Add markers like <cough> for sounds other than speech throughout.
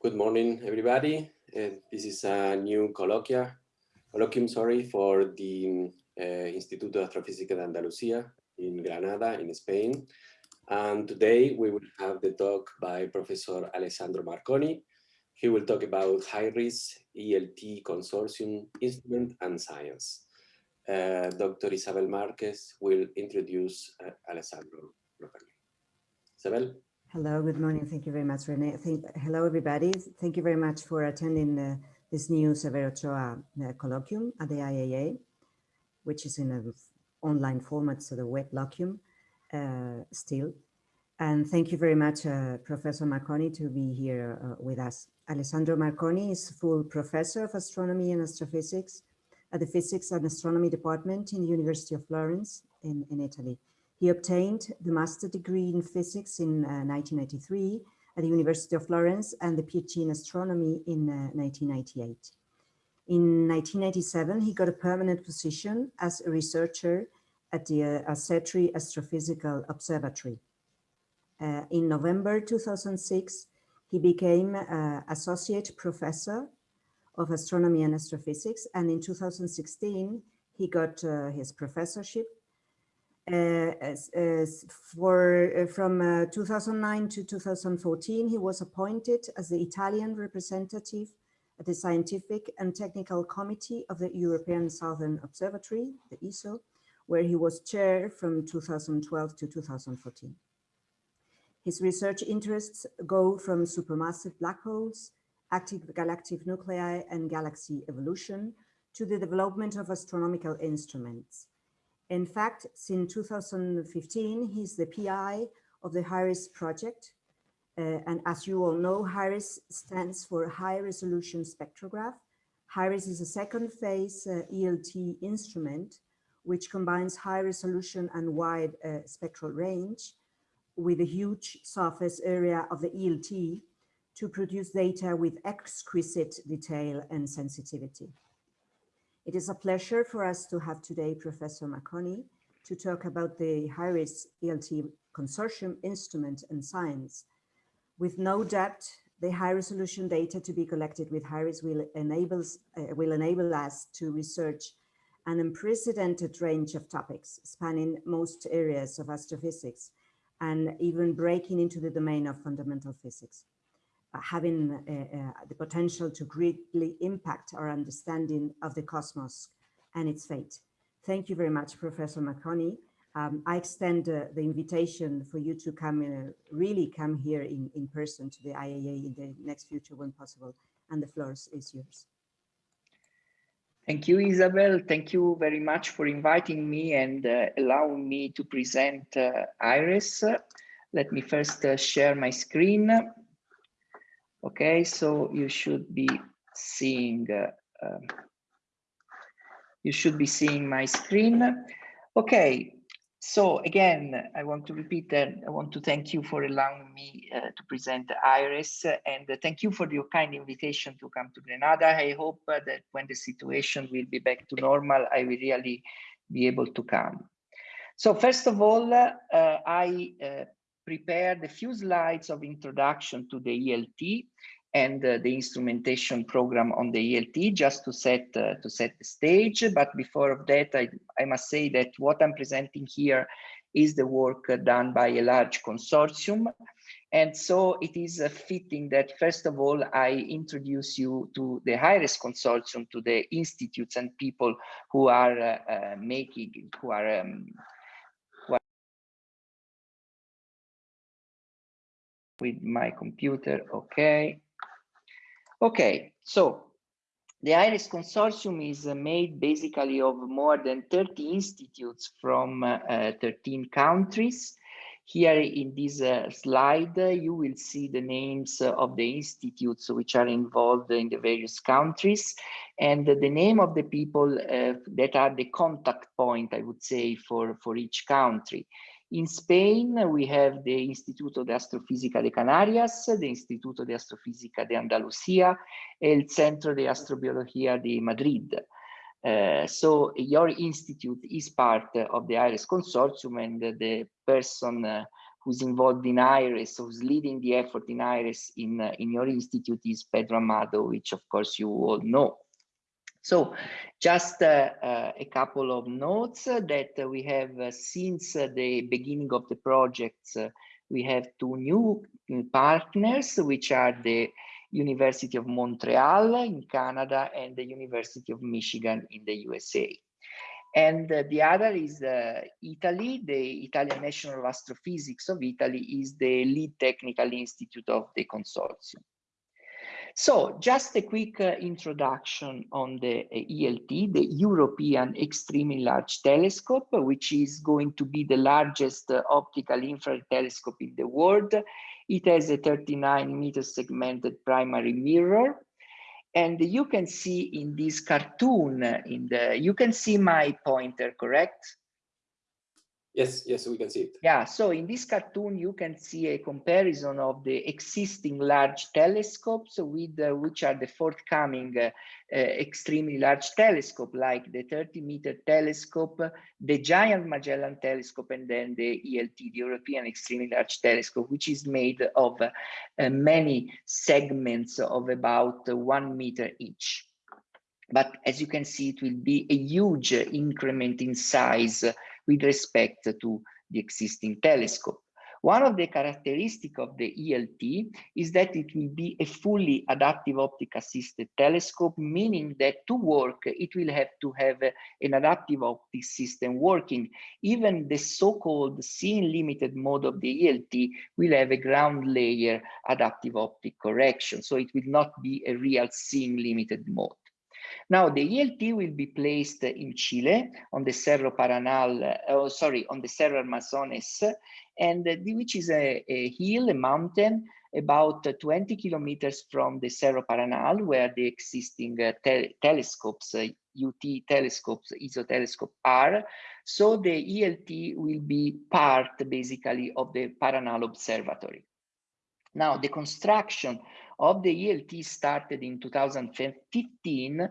Good morning, everybody. Uh, this is a new colloquia, colloquium, sorry, for the uh, Instituto de Astrofísica de Andalucía in Granada, in Spain. And today we will have the talk by Professor Alessandro Marconi. He will talk about HIRES ELT consortium instrument and science. Uh, Dr. Isabel Marquez will introduce uh, Alessandro Marconi. Isabel? Hello, good morning. Thank you very much, Renee. Thank, hello, everybody. Thank you very much for attending uh, this new Severo Ochoa uh, colloquium at the IAA, which is in an online format, so the web colloquium uh, still. And thank you very much, uh, Professor Marconi, to be here uh, with us. Alessandro Marconi is full professor of astronomy and astrophysics at the Physics and Astronomy Department in the University of Florence in, in Italy. He obtained the master degree in physics in uh, 1993 at the University of Florence and the PhD in astronomy in uh, 1998. In 1997, he got a permanent position as a researcher at the uh, Astrophysical Observatory. Uh, in November 2006, he became uh, associate professor of astronomy and astrophysics. And in 2016, he got uh, his professorship as, as uh, from uh, 2009 to 2014, he was appointed as the Italian representative at the Scientific and Technical Committee of the European Southern Observatory, the ESO, where he was chair from 2012 to 2014. His research interests go from supermassive black holes, active galactic nuclei and galaxy evolution to the development of astronomical instruments, in fact, since 2015, he's the PI of the HIRES project. Uh, and as you all know, HIRES stands for High Resolution Spectrograph. HIRES is a second phase uh, ELT instrument, which combines high resolution and wide uh, spectral range with a huge surface area of the ELT to produce data with exquisite detail and sensitivity. It is a pleasure for us to have today Professor Marconi to talk about the HIRES ELT Consortium instrument and science. With no doubt, the high resolution data to be collected with HIRIS will, enables, uh, will enable us to research an unprecedented range of topics spanning most areas of astrophysics and even breaking into the domain of fundamental physics. Uh, having uh, uh, the potential to greatly impact our understanding of the cosmos and its fate. Thank you very much, Professor Marconi. Um, I extend uh, the invitation for you to come, uh, really come here in, in person to the IAA in the next future when possible, and the floor is yours. Thank you, Isabel. Thank you very much for inviting me and uh, allowing me to present IRIS. Let me first share my screen. Okay, so you should be seeing uh, um, you should be seeing my screen. Okay, so again, I want to repeat that I want to thank you for allowing me uh, to present IRIS and thank you for your kind invitation to come to Granada. I hope uh, that when the situation will be back to normal, I will really be able to come. So first of all, uh, I uh, prepared a few slides of introduction to the ELT and uh, the instrumentation program on the ELT just to set uh, to set the stage. But before that, I, I must say that what I'm presenting here is the work done by a large consortium. And so it is fitting that first of all, I introduce you to the HIRES consortium, to the institutes and people who are uh, uh, making, who are um, with my computer. Okay. Okay, so the IRIS consortium is uh, made basically of more than 30 institutes from uh, uh, 13 countries. Here in this uh, slide, uh, you will see the names uh, of the institutes which are involved in the various countries and the name of the people that are the contact point, I would say, for, for each country. In Spain, we have the Instituto de Astrofísica de Canarias, the Instituto de Astrofísica de Andalucía, el Centro de Astrobiología de Madrid. Uh, so your institute is part of the IRIS consortium and the person uh, who's involved in IRIS, who's leading the effort in IRIS in, uh, in your institute is Pedro Amado, which of course you all know. So just uh, uh, a couple of notes that we have uh, since the beginning of the project, we have two new partners, which are the University of Montreal in Canada and the University of Michigan in the USA. And uh, the other is uh, Italy, the Italian National Astrophysics of Italy is the lead technical institute of the consortium. So just a quick uh, introduction on the uh, ELT, the European Extremely Large Telescope, which is going to be the largest uh, optical infrared telescope in the world. It has a 39 meter segmented primary mirror and you can see in this cartoon, in the you can see my pointer, correct? Yes, yes, we can see it. Yeah, so in this cartoon, you can see a comparison of the existing large telescopes with uh, which are the forthcoming uh, uh, extremely large telescope, like the 30 meter telescope, the Giant Magellan telescope, and then the ELT, the European Extremely Large Telescope, which is made of uh, many segments of about one meter each. But as you can see, it will be a huge increment in size with respect to the existing telescope. One of the characteristics of the ELT is that it will be a fully adaptive optic assisted telescope, meaning that to work, it will have to have an adaptive optic system working. Even the so-called seeing limited mode of the ELT will have a ground layer adaptive optic correction. So it will not be a real seeing limited mode. Now the ELT will be placed in Chile on the Cerro Paranal, oh, sorry, on the Cerro Armazones, and which is a, a hill, a mountain, about 20 kilometers from the Cerro Paranal, where the existing uh, te telescopes, uh, UT telescopes, ESO telescope are. So the ELT will be part basically of the Paranal Observatory. Now the construction of the ELT started in 2015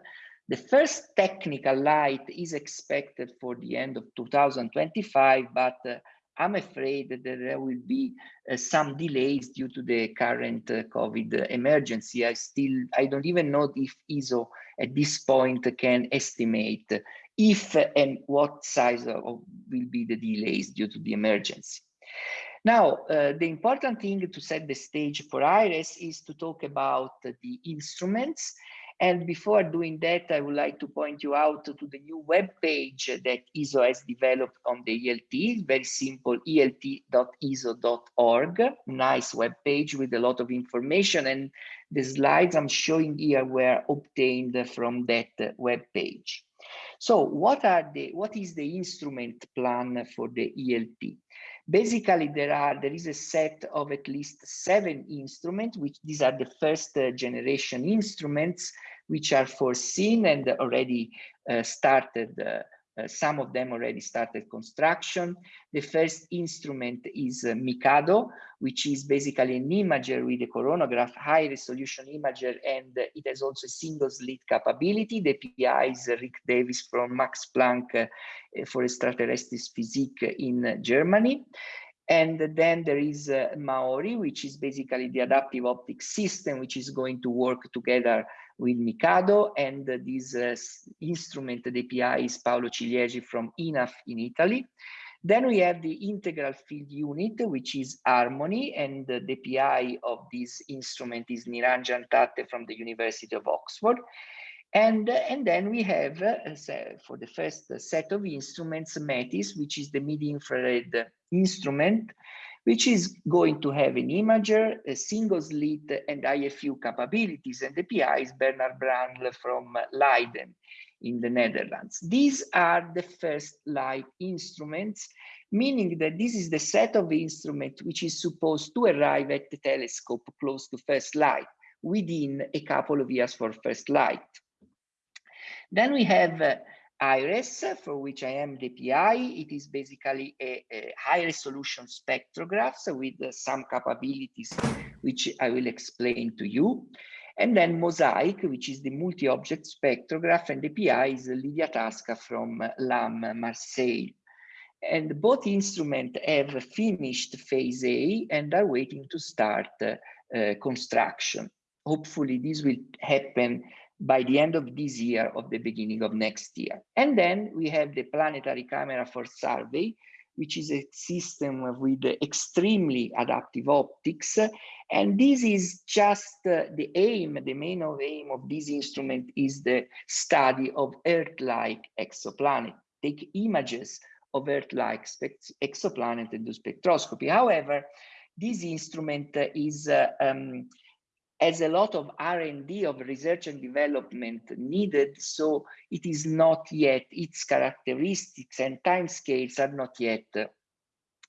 the first technical light is expected for the end of 2025, but uh, I'm afraid that there will be uh, some delays due to the current uh, COVID emergency. I still, I don't even know if ESO at this point can estimate if and what size of, will be the delays due to the emergency. Now, uh, the important thing to set the stage for IRIS is to talk about the instruments and before doing that, I would like to point you out to the new web page that ESO has developed on the ELT. Very simple, elt.eso.org. Nice web page with a lot of information. And the slides I'm showing here were obtained from that web page. So what are the what is the instrument plan for the ELT? Basically, there are there is a set of at least seven instruments, which these are the first uh, generation instruments, which are foreseen and already uh, started uh, uh, some of them already started construction. The first instrument is uh, MICADO, which is basically an imager with a coronagraph, high resolution imager, and it has also a single slit capability. The PI is Ric Davies from Max Planck uh, for extraterrestrial physics in Germany. And then there is uh, MAORY, which is basically the adaptive optic system, which is going to work together with MICADO. And this uh, instrument, the API is Paolo Ciliegi from INAF in Italy. Then we have the integral field unit, which is HARMONI, and the API of this instrument is Niranjan Thatte from the University of Oxford. And, and then we have, uh, for the first set of instruments, METIS, which is the mid-infrared instrument, which is going to have an imager, a single slit, and IFU capabilities. And the PI is Bernhard Brandl from Leiden in the Netherlands. These are the first light instruments, meaning that this is the set of instruments which is supposed to arrive at the telescope close to first light within a couple of years for first light. Then we have uh, IRES, for which I am the PI. It is basically a, a high resolution spectrograph so with uh, some capabilities, which I will explain to you. And then Mosaic, which is the multi-object spectrograph, and the PI is Lydia Tasca from LAM Marseille. And both instruments have finished phase A and are waiting to start uh, construction. Hopefully this will happen by the end of this year or the beginning of next year. And then we have the planetary camera for survey, which is a system with extremely adaptive optics. And this is just uh, the aim, the main aim of this instrument is the study of Earth-like exoplanet. Take images of Earth-like exoplanet and do spectroscopy. However, this instrument is uh, um, has a lot of R&D of research and development needed, so it is not yet, its characteristics and timescales are not yet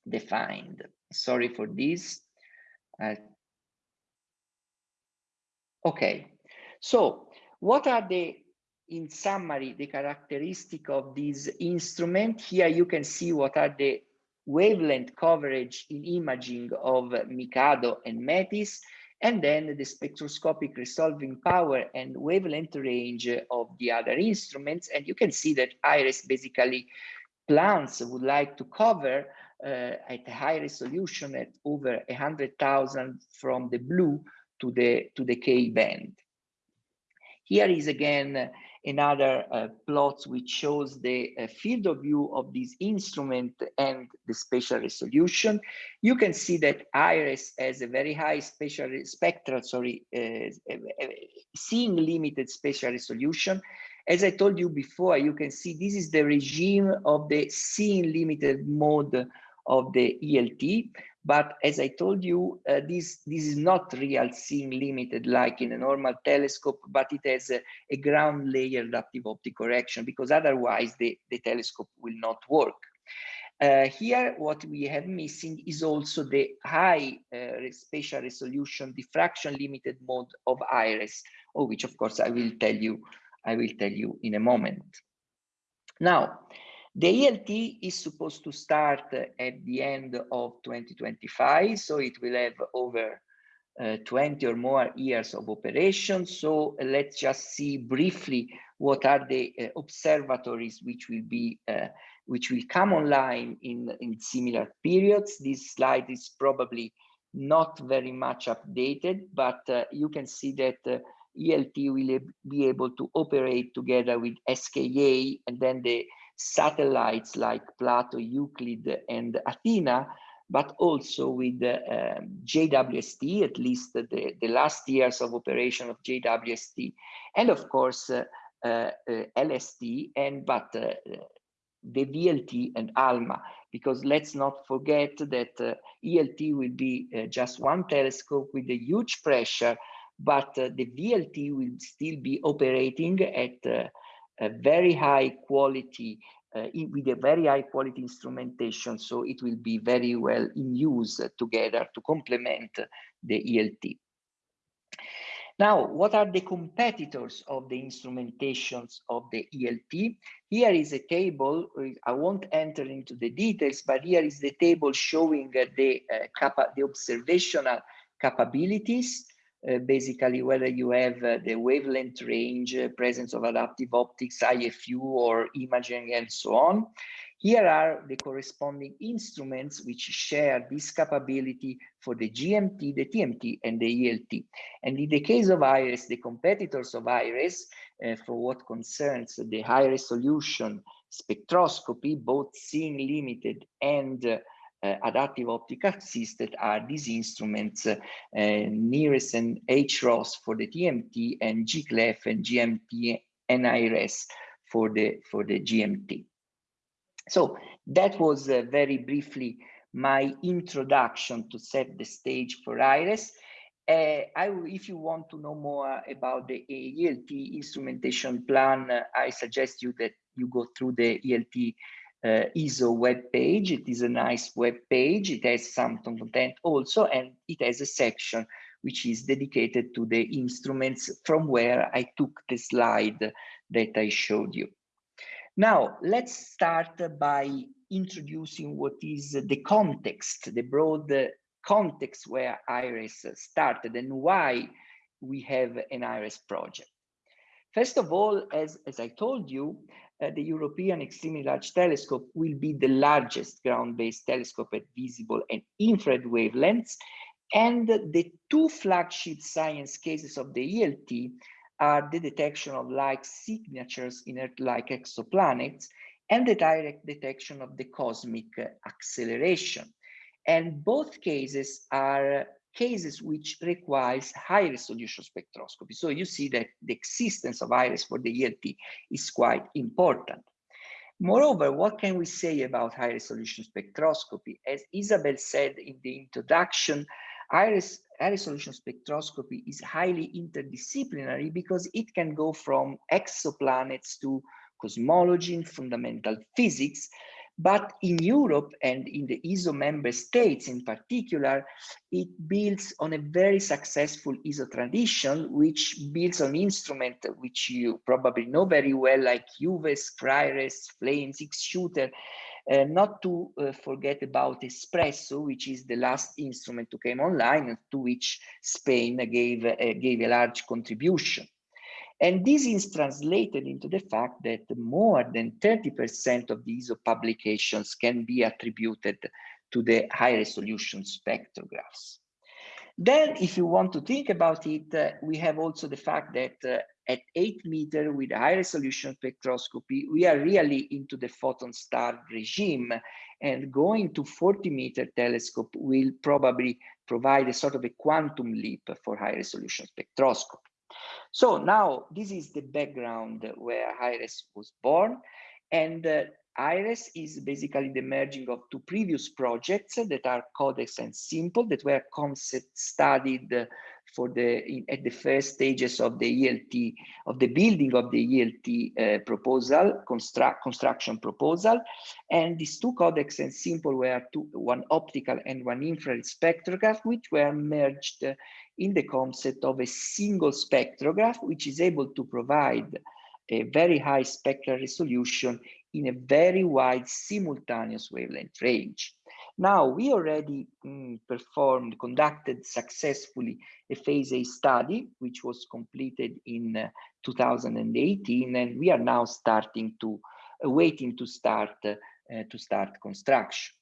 defined. Sorry for this. Uh, okay, so what are the, in summary, the characteristic of this instrument? Here you can see what are the wavelength coverage in imaging of MICADO and METIS and then the spectroscopic resolving power and wavelength range of the other instruments. And you can see that IRIS basically plants would like to cover uh, at a high resolution at over 100,000 from the blue to the, to the K band. Here is again another uh, plot which shows the uh, field of view of this instrument and the spatial resolution. You can see that IRIS has a very high spatial spectral, sorry, uh, seeing limited spatial resolution. As I told you before, you can see this is the regime of the seeing limited mode of the ELT. But as I told you, uh, this, this is not real seeing limited like in a normal telescope, but it has a, a ground layer adaptive optic correction because otherwise the, the telescope will not work. Uh, here, what we have missing is also the high uh, spatial resolution diffraction limited mode of IRES, of which of course I will tell you, I will tell you in a moment. Now, the ELT is supposed to start at the end of 2025, so it will have over uh, 20 or more years of operation. So let's just see briefly what are the uh, observatories which will be uh, which will come online in in similar periods. This slide is probably not very much updated, but uh, you can see that uh, ELT will be able to operate together with SKA and then the satellites like Plato, Euclid, and Athena, but also with uh, JWST, at least the, the last years of operation of JWST, and of course, uh, uh, LST, and but uh, the VLT and ALMA, because let's not forget that uh, ELT will be uh, just one telescope with a huge pressure, but the VLT will still be operating at a very high quality uh, with a very high quality instrumentation so it will be very well in use together to complement the ELT. Now, what are the competitors of the instrumentations of the ELT? Here is a table, I won't enter into the details, but here is the table showing the, uh, the observational capabilities uh, basically whether you have uh, the wavelength range, uh, presence of adaptive optics, IFU or imaging and so on. Here are the corresponding instruments which share this capability for the GMT, the TMT, and the ELT. And in the case of IRIS, the competitors of IRIS, uh, for what concerns the high resolution spectroscopy, both seeing limited and uh, adaptive optical assisted are these instruments uh, NIRIS and HROS for the TMT and GCLEF and GMT NIRS for the for the GMT. So that was uh, very briefly my introduction to set the stage for IRIS. Uh, I, if you want to know more about the ELT instrumentation plan, uh, I suggest you that you go through the ELT uh, ESO web page. It is a nice web page. It has some content also, and it has a section which is dedicated to the instruments from where I took the slide that I showed you. Now, let's start by introducing what is the context, the broad context where IRIS started and why we have an IRIS project. First of all, as, as I told you, uh, the European Extremely Large Telescope will be the largest ground-based telescope at visible and infrared wavelengths. And the two flagship science cases of the ELT are the detection of light signatures in Earth-like exoplanets and the direct detection of the cosmic acceleration. And both cases are cases which requires high resolution spectroscopy. So you see that the existence of IRIS for the ELT is quite important. Moreover, what can we say about high resolution spectroscopy? As Isabel said in the introduction, iris high resolution spectroscopy is highly interdisciplinary because it can go from exoplanets to cosmology and fundamental physics. But in Europe and in the ESO member states in particular, it builds on a very successful ESO tradition, which builds on instrument which you probably know very well, like UVES, CRIRES, Flames, X-Shooter, uh, not to uh, forget about Espresso, which is the last instrument to came online, to which Spain gave, uh, gave a large contribution. And this is translated into the fact that more than 30% of these publications can be attributed to the high resolution spectrographs. Then, if you want to think about it, uh, we have also the fact that uh, at 8 meter with high resolution spectroscopy, we are really into the photon star regime and going to 40 meter telescope will probably provide a sort of a quantum leap for high resolution spectroscopy. So now this is the background where IRES was born. And uh, IRES is basically the merging of two previous projects that are Codex and Simple that were concept studied for the in, at the first stages of the ELT of the building of the ELT uh, proposal construct construction proposal and these two codex and simple were two one optical and one infrared spectrograph which were merged in the concept of a single spectrograph which is able to provide a very high spectral resolution in a very wide simultaneous wavelength range. Now, we already mm, performed, conducted successfully a phase A study, which was completed in uh, 2018, and we are now starting to, uh, waiting to start, uh, to start construction.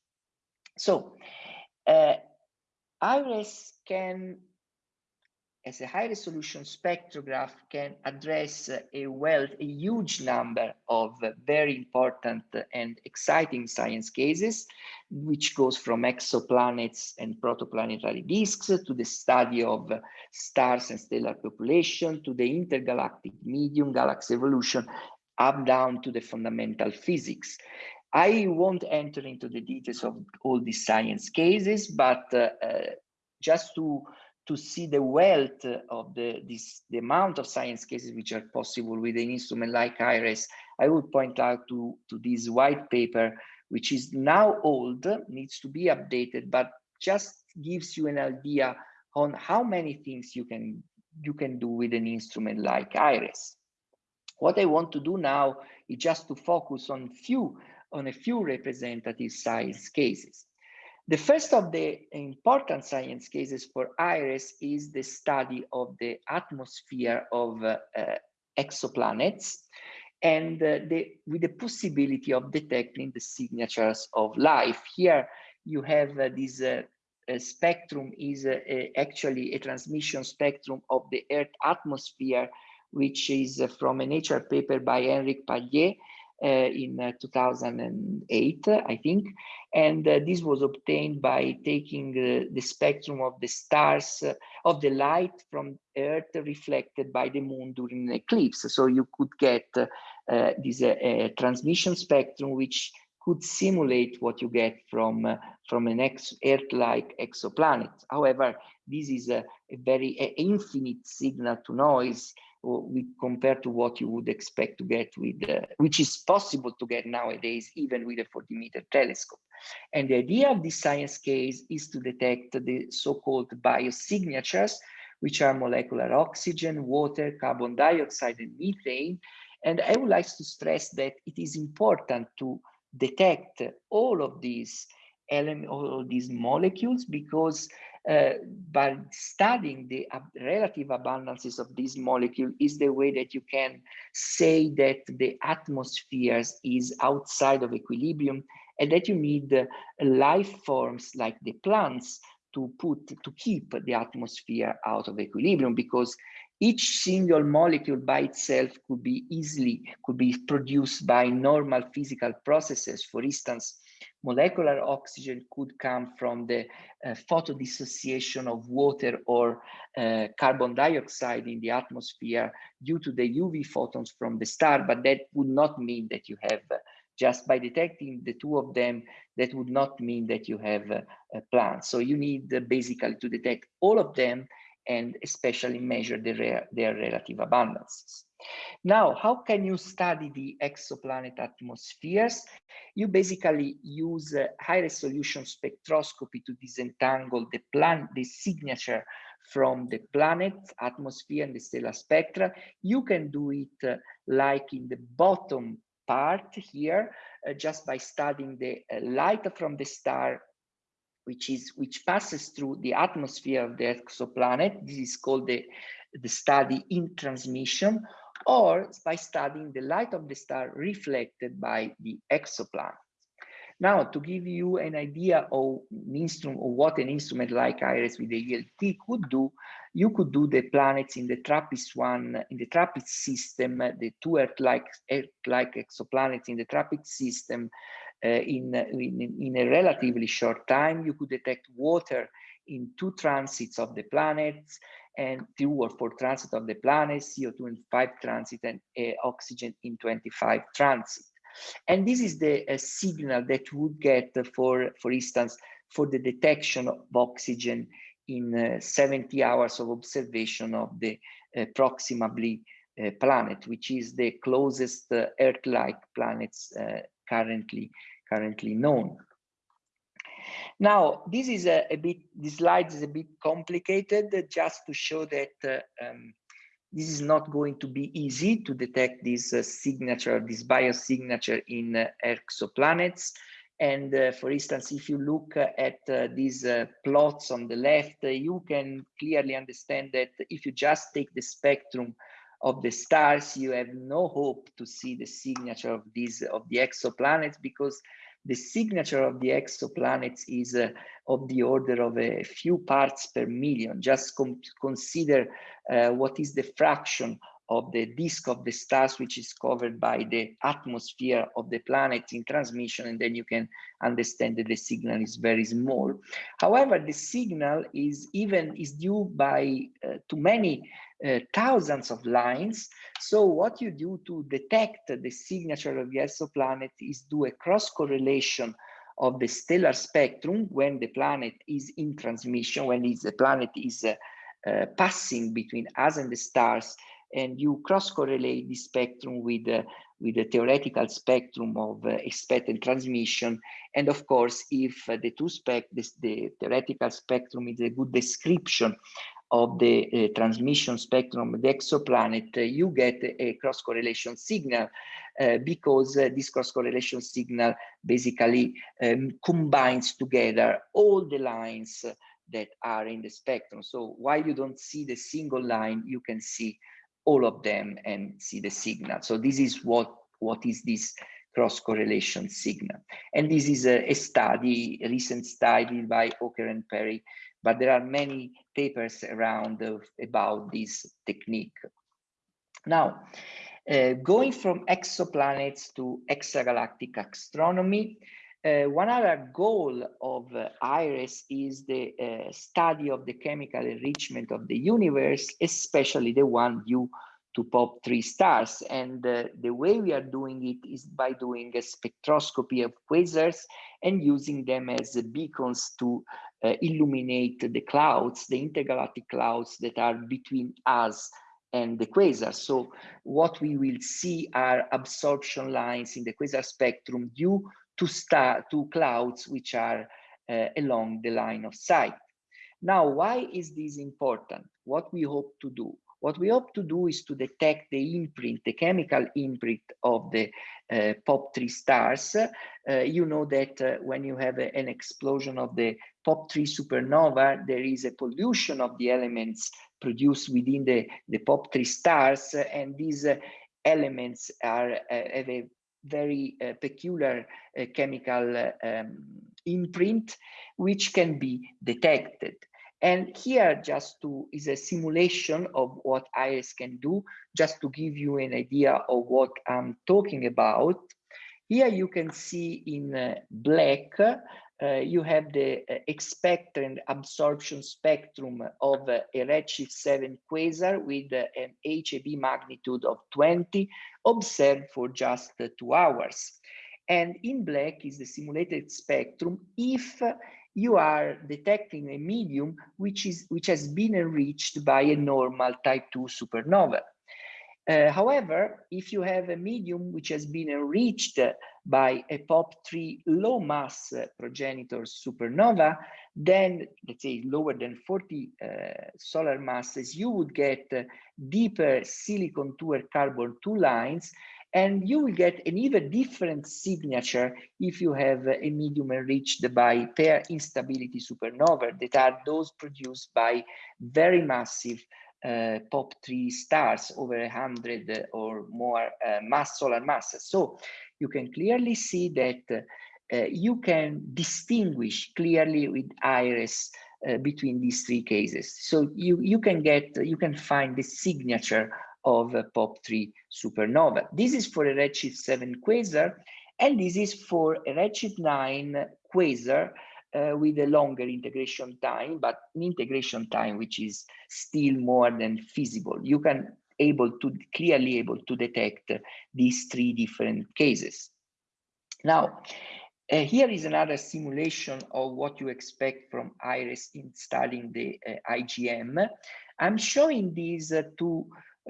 So, uh, IRES can as a high resolution spectrograph can address a wealth, a huge number of very important and exciting science cases, which goes from exoplanets and protoplanetary disks to the study of stars and stellar population to the intergalactic medium, galaxy evolution, up down to the fundamental physics. I won't enter into the details of all these science cases, but uh, uh, just to to see the wealth of the this the amount of science cases which are possible with an instrument like IRIS, I would point out to, to this white paper, which is now old, needs to be updated, but just gives you an idea on how many things you can you can do with an instrument like IRIS. What I want to do now is just to focus on few on a few representative science cases. The first of the important science cases for IRIS is the study of the atmosphere of uh, uh, exoplanets and uh, the, with the possibility of detecting the signatures of life. Here you have uh, this uh, spectrum is uh, actually a transmission spectrum of the Earth atmosphere, which is from a Nature paper by Enric Pallé, uh, in uh, 2008, I think. And uh, this was obtained by taking the spectrum of the stars, of the light from Earth reflected by the moon during an eclipse. So you could get this transmission spectrum, which could simulate what you get from uh, from an ex Earth-like exoplanet. However, this is a, a very a infinite signal to noise we compared to what you would expect to get with, uh, which is possible to get nowadays, even with a 40 meter telescope. And the idea of this science case is to detect the so-called biosignatures, which are molecular oxygen, water, carbon dioxide, and methane. And I would like to stress that it is important to detect all of these elements, all of these molecules, because uh, by studying the relative abundances of this molecule is the way that you can say that the atmosphere is outside of equilibrium and that you need uh, life forms like the plants to put to keep the atmosphere out of equilibrium because each single molecule by itself could be easily could be produced by normal physical processes. For instance molecular oxygen could come from the uh, photodissociation of water or uh, carbon dioxide in the atmosphere due to the uv photons from the star but that would not mean that you have uh, just by detecting the two of them, that would not mean that you have a, a plant. So you need uh, basically to detect all of them and especially measure the their relative abundances. Now, how can you study the exoplanet atmospheres? You basically use a high resolution spectroscopy to disentangle the planet, the signature from the planet, atmosphere, and the stellar spectra. You can do it uh, like in the bottom part here, uh, just by studying the uh, light from the star, which is which passes through the atmosphere of the exoplanet. This is called the, the study in transmission, or by studying the light of the star reflected by the exoplanet. Now, to give you an idea of an instrument, of what an instrument like IRIS with the ELT could do, you could do the planets in the TRAPPIST-1, in the TRAPPIST system, the two Earth-like Earth-like exoplanets in the TRAPPIST system in, in, in a relatively short time. You could detect water in two transits of the planets and two or four transits of the planets, CO2 in five transit and uh, oxygen in 25 transit. And this is the uh, signal that would get for, for instance, for the detection of oxygen in uh, 70 hours of observation of the Proxima uh, planet, which is the closest Earth-like planets currently currently known. Now, this is a, a, bit, this slide is a bit complicated just to show that um, this is not going to be easy to detect this uh, signature, this biosignature in uh, exoplanets. And uh, for instance, if you look at uh, these uh, plots on the left, uh, you can clearly understand that if you just take the spectrum of the stars, you have no hope to see the signature of these of the exoplanets because the signature of the exoplanets is uh, of the order of a few parts per million. Just consider uh, what is the fraction of the disk of the stars which is covered by the atmosphere of the planet in transmission and then you can understand that the signal is very small. However the signal is even is due by uh, to many uh, thousands of lines. So what you do to detect the signature of the exoplanet is do a cross correlation of the stellar spectrum when the planet is in transmission when the planet is uh, uh, passing between us and the stars and you cross correlate the spectrum with uh, with the theoretical spectrum of uh, expected transmission. And of course if uh, the two spec this, the theoretical spectrum is a good description of the uh, transmission spectrum of the exoplanet uh, you get a cross correlation signal uh, because this cross correlation signal basically um, combines together all the lines that are in the spectrum. So while you don't see the single line you can see all of them and see the signal. So this is what, what is this cross correlation signal. And this is a, a study, a recent study by Oker and Perry, but there are many papers around of, about this technique. Now, uh, going from exoplanets to extragalactic astronomy, one other goal of uh, IRES is the uh, study of the chemical enrichment of the universe, especially the one due to POP3 stars. And uh, the way we are doing it is by doing a spectroscopy of quasars and using them as beacons to uh, illuminate the clouds, the intergalactic clouds that are between us and the quasar. So what we will see are absorption lines in the quasar spectrum due to star to clouds which are uh, along the line of sight. Now, why is this important? What we hope to do? what we hope to do is to detect the imprint, the chemical imprint of the uh, POP3 stars. Uh, you know that uh, when you have a, an explosion of the POP3 supernova, there is a pollution of the elements produced within the, the POP3 stars, and these elements are have a very uh, peculiar chemical um, imprint, which can be detected. And here just to is a simulation of what IRIS can do, just to give you an idea of what I'm talking about. Here you can see in uh, black, uh, you have the uh, absorption spectrum of uh, a redshift 7 quasar with uh, an HAB magnitude of 20 observed for just uh, two hours. And in black is the simulated spectrum if you are detecting a medium which is which has been enriched by a normal type 2 supernova. Uh, however, if you have a medium which has been enriched by a POP3 low mass progenitor supernova, then let's say lower than 40 uh, solar masses, you would get uh, deeper silicon 2 or carbon 2 lines and you will get an even different signature if you have a medium enriched by pair instability supernova that are those produced by very massive uh, POP3 stars over 100 or more uh, mass solar masses. So you can clearly see that uh, you can distinguish clearly with iris uh, between these three cases. So you, you can get, you can find the signature of a POP3 supernova. This is for a redshift 7 quasar, and this is for a redshift 9 quasar uh, with a longer integration time, but an integration time which is still more than feasible. You can able to clearly able to detect these three different cases. Now, uh, here is another simulation of what you expect from IRIS installing the uh, IGM. I'm showing these uh,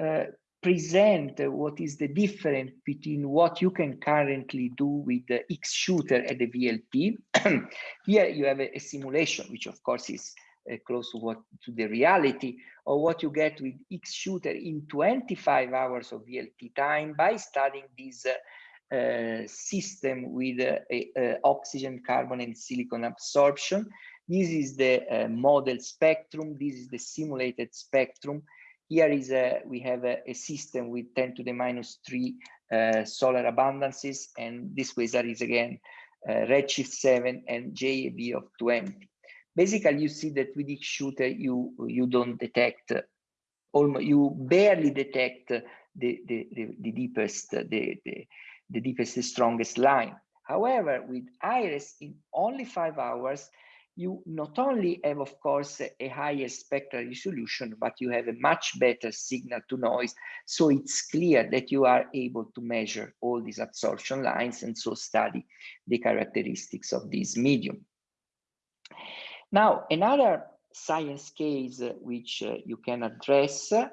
uh, present what is the difference between what you can currently do with the X shooter at the VLT. <clears throat> Here you have a, a, simulation, which of course is uh, close to what to the reality or what you get with X shooter in 25 hours of VLT time by studying this uh, uh, system with uh, oxygen, carbon, and silicon absorption. This is the uh, model spectrum. This is the simulated spectrum. Here is a, we have a, a system with 10 to the minus 3 uh, solar abundances, and this quasar is again uh, redshift 7 and JAB of 20. Basically, you see that with X shooter, you you don't detect, almost you barely detect the the, the, the deepest the, the the deepest the strongest line. However, with Iris, in only five hours, you not only have, of course, a higher spectral resolution, but you have a much better signal to noise. So it's clear that you are able to measure all these absorption lines and so study the characteristics of this medium. Now, another science case which uh, you can address, uh,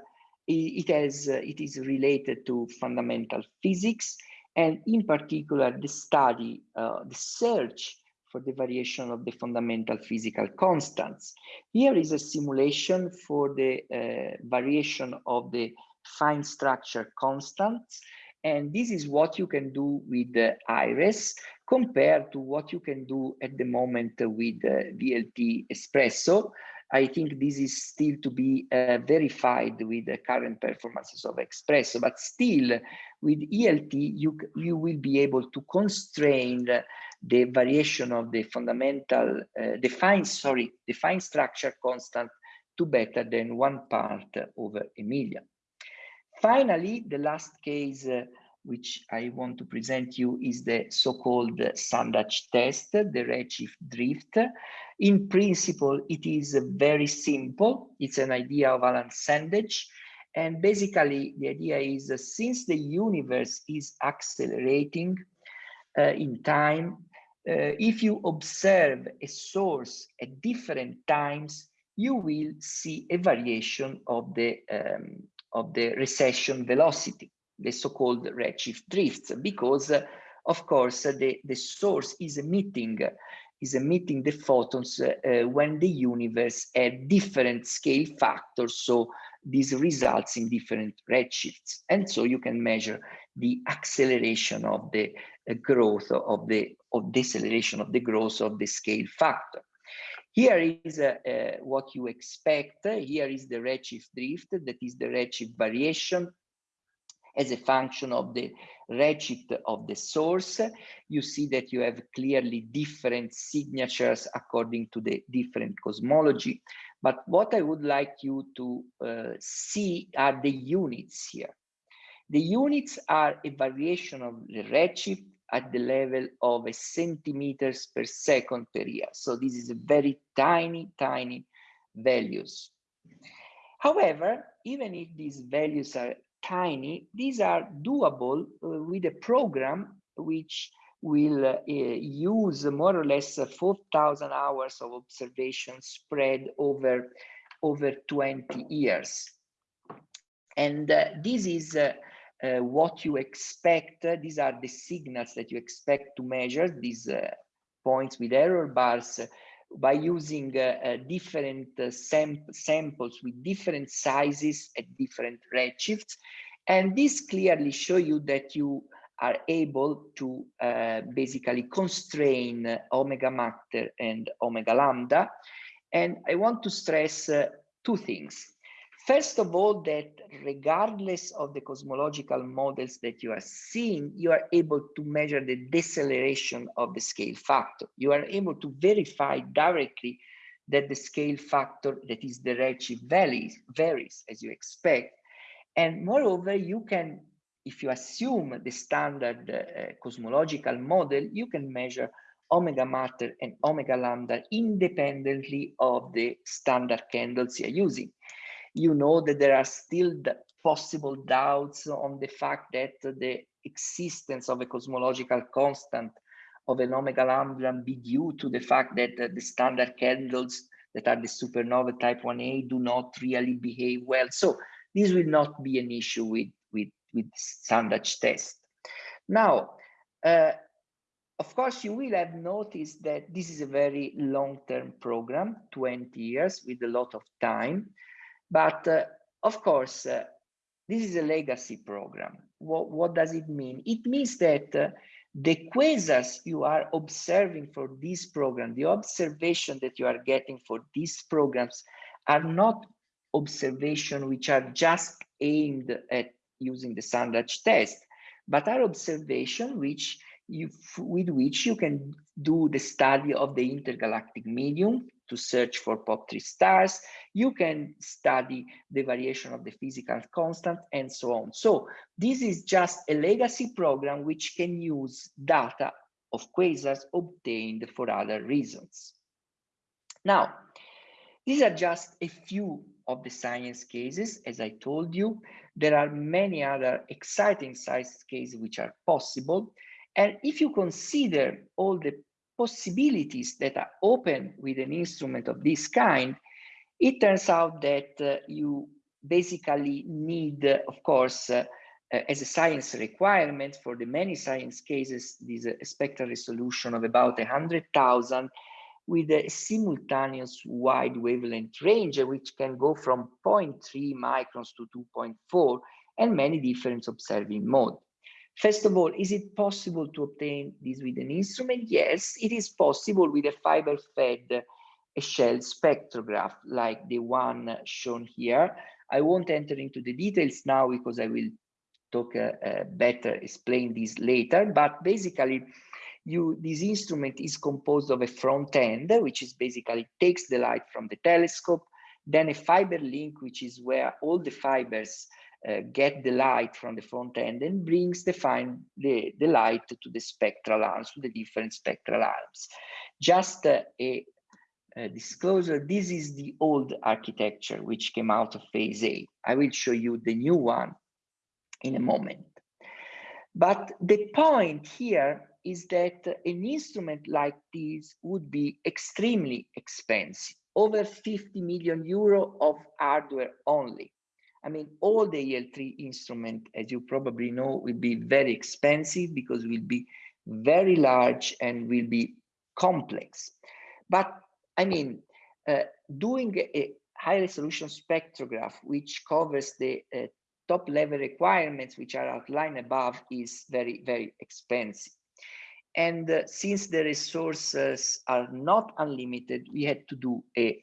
it, has, uh, it is related to fundamental physics, and in particular, the study, uh, the search for the variation of the fundamental physical constants. Here is a simulation for the uh, variation of the fine structure constants. And this is what you can do with the IRIS compared to what you can do at the moment with the VLT Espresso. I think this is still to be uh, verified with the current performances of Espresso, but still with ELT, you, you will be able to constrain the variation of the fundamental, uh, the fine, sorry, the fine structure constant to better than one part over a million. Finally, the last case uh, which I want to present you is the so-called Sandage test, the redshift drift. In principle, it is very simple. It's an idea of Alan Sandage. And basically, the idea is since the universe is accelerating uh, in time, uh, if you observe a source at different times, you will see a variation of the um, of the recession velocity, the so-called redshift drifts, because uh, of course the the source is emitting is emitting the photons uh, uh, when the universe had different scale factors. So this results in different redshifts. And so you can measure the acceleration of the uh, growth of the of deceleration of the growth of the scale factor. Here is uh, uh, what you expect. Here is the redshift drift, that is the redshift variation as a function of the redshift of the source. You see that you have clearly different signatures according to the different cosmology. But what I would like you to uh, see are the units here. The units are a variation of the redshift at the level of a centimeters per second per year. So this is a very tiny, tiny values. However, even if these values are tiny, these are doable uh, with a program which will uh, use more or less 4,000 hours of observation spread over, over 20 years. And uh, this is uh, uh, what you expect. these are the signals that you expect to measure, these uh, points with error bars, by using uh, different sam samples with different sizes at different redshifts. And this clearly show you that you are able to uh, basically constrain omega matter and omega lambda. And I want to stress uh, two things. First of all, that regardless of the cosmological models that you are seeing, you are able to measure the deceleration of the scale factor. You are able to verify directly that the scale factor, that is the redshift varies, varies as you expect. And moreover, you can, if you assume the standard uh, cosmological model, you can measure omega matter and omega lambda independently of the standard candles you're using you know that there are still possible doubts on the fact that the existence of a cosmological constant of an omega lambda be due to the fact that uh, the standard candles that are the supernova type 1a do not really behave well. So this will not be an issue with, with, with standard test. Now, uh, of course, you will have noticed that this is a very long-term program, 20 years with a lot of time. But uh, of course, uh, this is a legacy program. What, what does it mean? It means that uh, the quasars you are observing for this program, the observation that you are getting for these programs are not observation which are just aimed at using the Sandage test, but are observation which you, with which you can do the study of the intergalactic medium to search for POP3 stars. You can study the variation of the physical constant and so on. So this is just a legacy program which can use data of quasars obtained for other reasons. Now, these are just a few of the science cases. As I told you, there are many other exciting science cases which are possible. And if you consider all the possibilities that are open with an instrument of this kind, it turns out that uh, you basically need, uh, of course, uh, uh as a science requirement for the many science cases, this uh, spectral resolution of about 100,000 with a simultaneous wide wavelength range, which can go from 0.3 microns to 2.4 and many different observing modes. First of all, is it possible to obtain this with an instrument? Yes, it is possible with a fiber-fed échelle spectrograph like the one shown here. I won't enter into the details now because I will talk uh, uh, better, explain this later, but basically you this instrument is composed of a front end, which is basically takes the light from the telescope, then a fiber link, which is where all the fibers uh, get the light from the front end and brings the, fine, the, the light to the spectral arms, to the different spectral arms. Just uh, a, a, disclosure, this is the old architecture which came out of phase A. I will show you the new one in a moment. But the point here is that an instrument like this would be extremely expensive, over 50 million euro of hardware only. I mean, all the ELT instrument, as you probably know, will be very expensive because will be very large and will be complex. But I mean, uh, doing a high resolution spectrograph, which covers the uh, top level requirements, which are outlined above, is very, very expensive. And uh, since the resources are not unlimited, we had to do a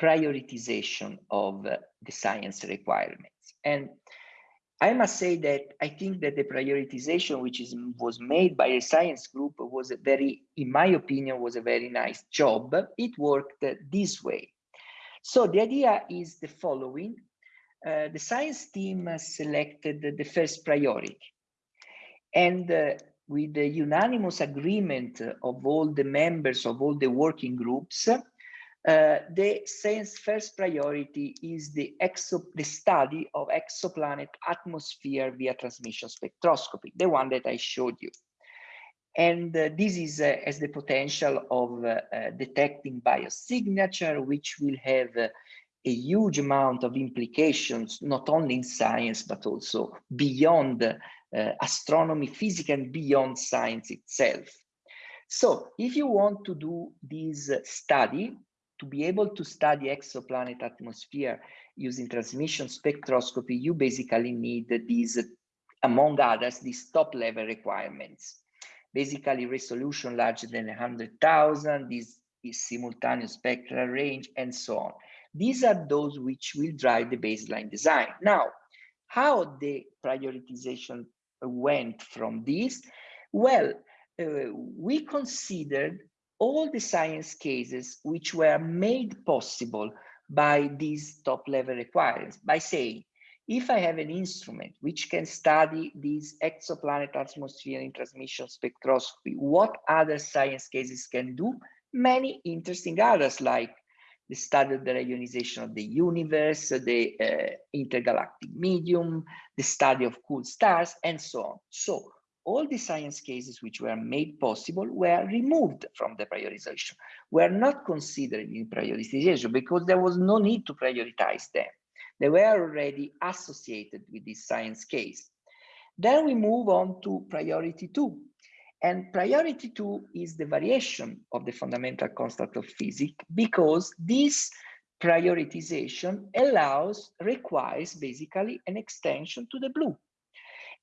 prioritization of uh, the science requirements. And I must say that I think that the prioritization which is was made by a science group was a very, in my opinion, was a very nice job. It worked this way. So the idea is the following. Uh, the science team selected the first priority. And uh, with the unanimous agreement of all the members of all the working groups, uh, the science first priority is the, exo the study of exoplanet atmosphere via transmission spectroscopy, the one that I showed you. And uh, this is uh, as the potential of uh, uh, detecting biosignature, which will have a huge amount of implications, not only in science, but also beyond astronomy, physics, and beyond science itself. So if you want to do this study, to be able to study exoplanet atmosphere using transmission spectroscopy, you basically need these, among others, these top level requirements. Basically resolution larger than 100,000, this is simultaneous spectral range, and so on. These are those which will drive the baseline design. Now, how the prioritization went from this? Well, uh, we considered all the science cases which were made possible by these top level requirements by saying, if I have an instrument which can study these exoplanet atmosphere in transmission spectroscopy, what other science cases can do? Many interesting others like the study of the reionization of the universe, the uh, intergalactic medium, the study of cool stars, and so on. So all the science cases which were made possible were removed from the prioritization, were not considered in prioritization because there was no need to prioritize them. They were already associated with this science case. Then we move on to priority two. And priority two is the variation of the fundamental constant of physics because this prioritization allows, requires basically an extension to the blue.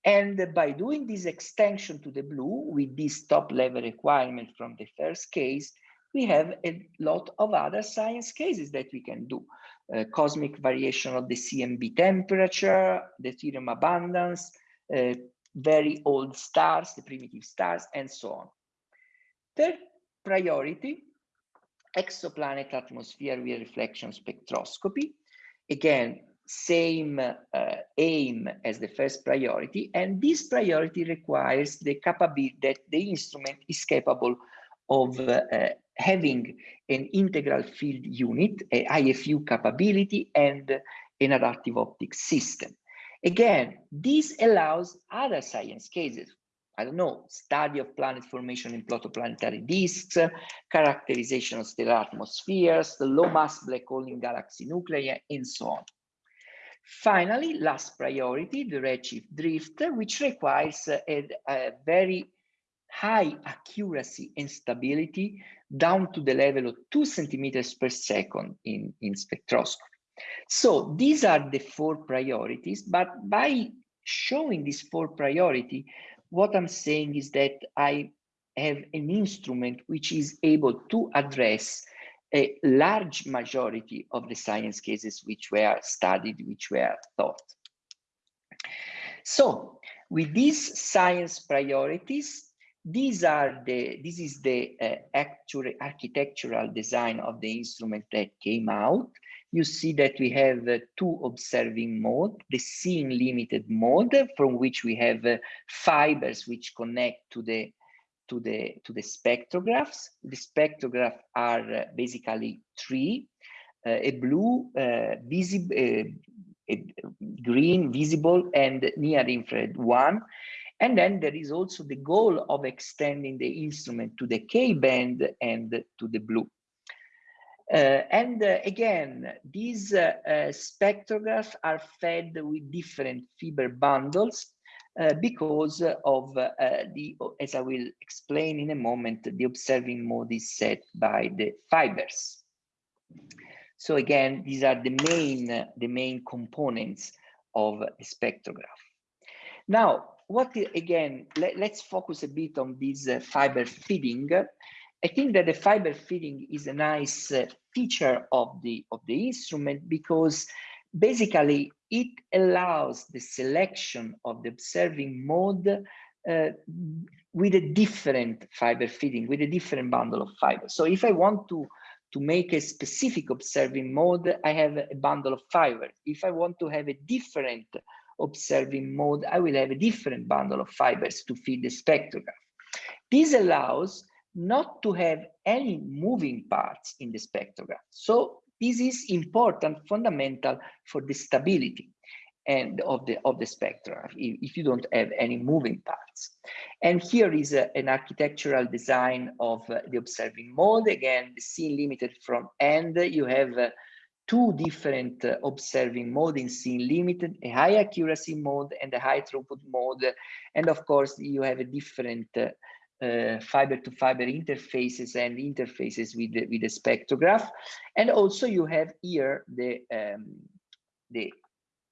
And by doing this extension to the blue with this top level requirement from the first case, we have a lot of other science cases that we can do. Uh, cosmic variation of the CMB temperature, the deuterium abundance, uh, very old stars, the primitive stars, and so on. Third priority, exoplanet atmosphere via reflection spectroscopy. Again, same uh, aim as the first priority, and this priority requires the capability that the instrument is capable of uh, having an integral field unit, a IFU capability, and an adaptive optics system. Again, this allows other science cases. I don't know, study of planet formation in protoplanetary disks, characterization of stellar atmospheres, the low mass black hole in galaxy nuclei, and so on. Finally, last priority, the redshift drift, which requires a, a very high accuracy and stability down to the level of two centimeters per second in, in spectroscopy. So these are the four priorities, but by showing these four priority, what I'm saying is that I have an instrument which is able to address a large majority of the science cases which were studied, which were thought. So with these science priorities, these are the this is the uh, actual architectural design of the instrument that came out you see that we have uh, two observing mode the seeing limited mode from which we have uh, fibers which connect to the to the to the spectrographs. The spectrographs are uh, basically three: uh, a blue, uh, visible, a green, visible, and near infrared one. And then there is also the goal of extending the instrument to the K band and to the blue. Uh, and uh, again, these uh, spectrographs are fed with different fiber bundles uh, because of uh, the, as I will explain in a moment, the observing mode is set by the fibers. So again, these are the main, the main components of the spectrograph. Now, what again, let, us focus a bit on this uh, fiber feeding. I think that the fiber feeding is a nice uh, feature of the of the instrument because basically it allows the selection of the observing mode uh, with a different fiber feeding, with a different bundle of fibers. So if I want to to make a specific observing mode, I have a bundle of fibers. If I want to have a different observing mode, I will have a different bundle of fibers to feed the spectrograph. This allows not to have any moving parts in the spectrograph. So this is important, fundamental for the stability and of the of the spectra if, you don't have any moving parts. And here is a, an architectural design of uh, the observing mode. Again the seeing limited from end. You have uh, two different uh, observing mode in seeing limited, a high accuracy mode and a high throughput mode. And of course, you have a different uh, fiber to fiber interfaces and interfaces with the, with the spectrograph. And also you have here the, um, the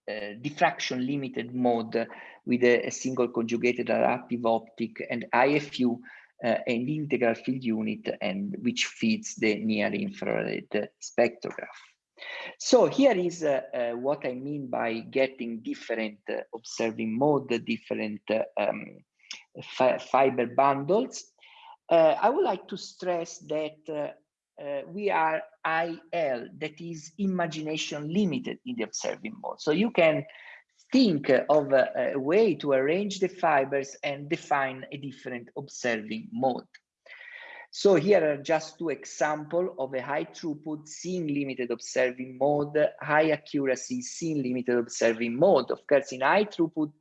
uh, diffraction limited mode with a, a, single conjugated adaptive optic and IFU uh, and integral field unit and which feeds the near infrared spectrograph. So here is uh, uh, what I mean by getting different uh, observing mode, different uh, um, fiber bundles. Uh, I would like to stress that uh, we are IL, that is imagination limited in the observing mode. So you can think of a, a way to arrange the fibers and define a different observing mode. So here are just two examples of a high throughput seeing limited observing mode, high accuracy seeing limited observing mode. Of course, in high throughput,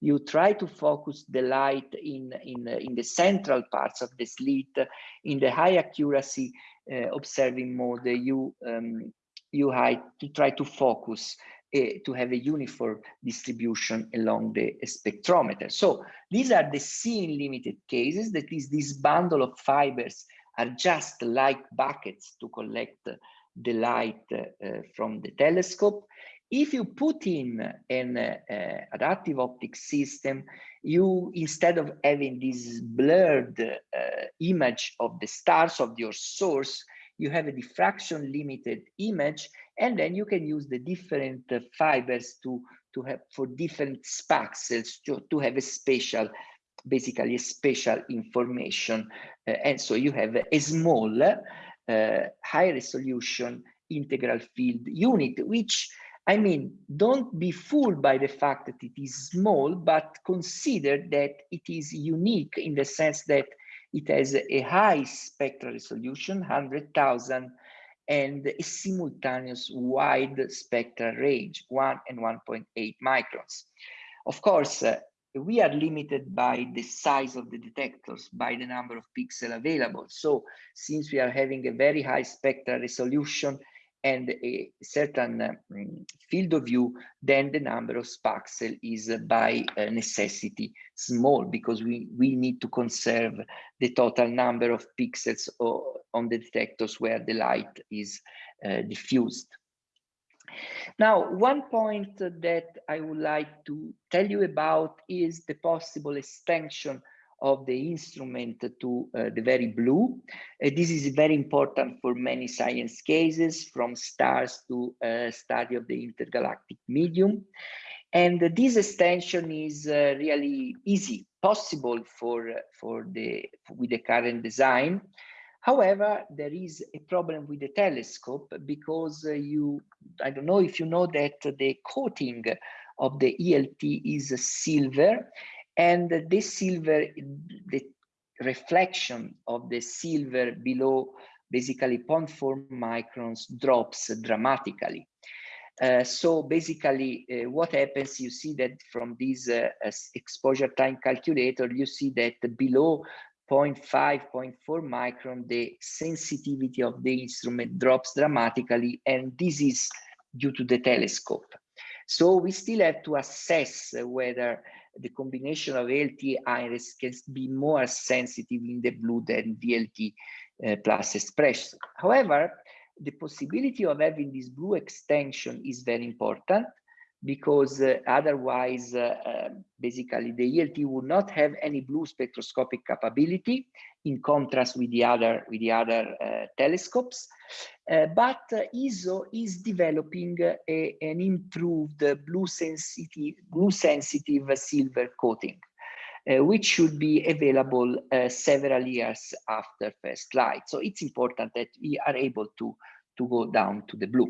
you try to focus the light in, in, in the central parts of the slit. In the high accuracy uh, observing mode, you, um, you to try to focus uh, to have a uniform distribution along the spectrometer. So these are the seeing limited cases, that is this bundle of fibers are just like buckets to collect the light uh, from the telescope. If you put in an uh, adaptive optics system, you instead of having this blurred uh, image of the stars of your source, you have a diffraction limited image and then you can use the different uh, fibers to to have for different spaxels to, to have a spatial basically a spatial information. Uh, and so you have a small uh, high resolution integral field unit which I mean, don't be fooled by the fact that it is small, but consider that it is unique in the sense that it has a high spectral resolution, 100,000 and a simultaneous wide spectral range, 1 and 1.8 microns. Of course, uh, we are limited by the size of the detectors, by the number of pixels available. So since we are having a very high spectral resolution, and a certain um, field of view, then the number of spaxel is uh, by uh, necessity small because we, we need to conserve the total number of pixels on the detectors where the light is uh, diffused. Now, one point that I would like to tell you about is the possible extension of the instrument to uh, the very blue. Uh, this is very important for many science cases, from stars to uh, study of the intergalactic medium. And this extension is uh, really easy, possible for, for the, with the current design. However, there is a problem with the telescope because uh, you, I don't know if you know that the coating of the ELT is silver and this silver, the reflection of the silver below basically 0.4 microns drops dramatically. Uh, so basically uh, what happens, you see that from this uh, exposure time calculator, you see that below 0.5, 0.4 micron, the sensitivity of the instrument drops dramatically, and this is due to the telescope. So we still have to assess whether the combination of ELT HIRES can be more sensitive in the blue than VLT uh, plus Espresso. However, the possibility of having this blue extension is very important because uh, otherwise, uh, uh, basically, the ELT would not have any blue spectroscopic capability in contrast with the other with the other uh, telescopes. Uh, but ESO is developing a, an improved blue sensitive blue sensitive silver coating. Uh, which should be available uh, several years after first light. So it's important that we are able to, to go down to the blue.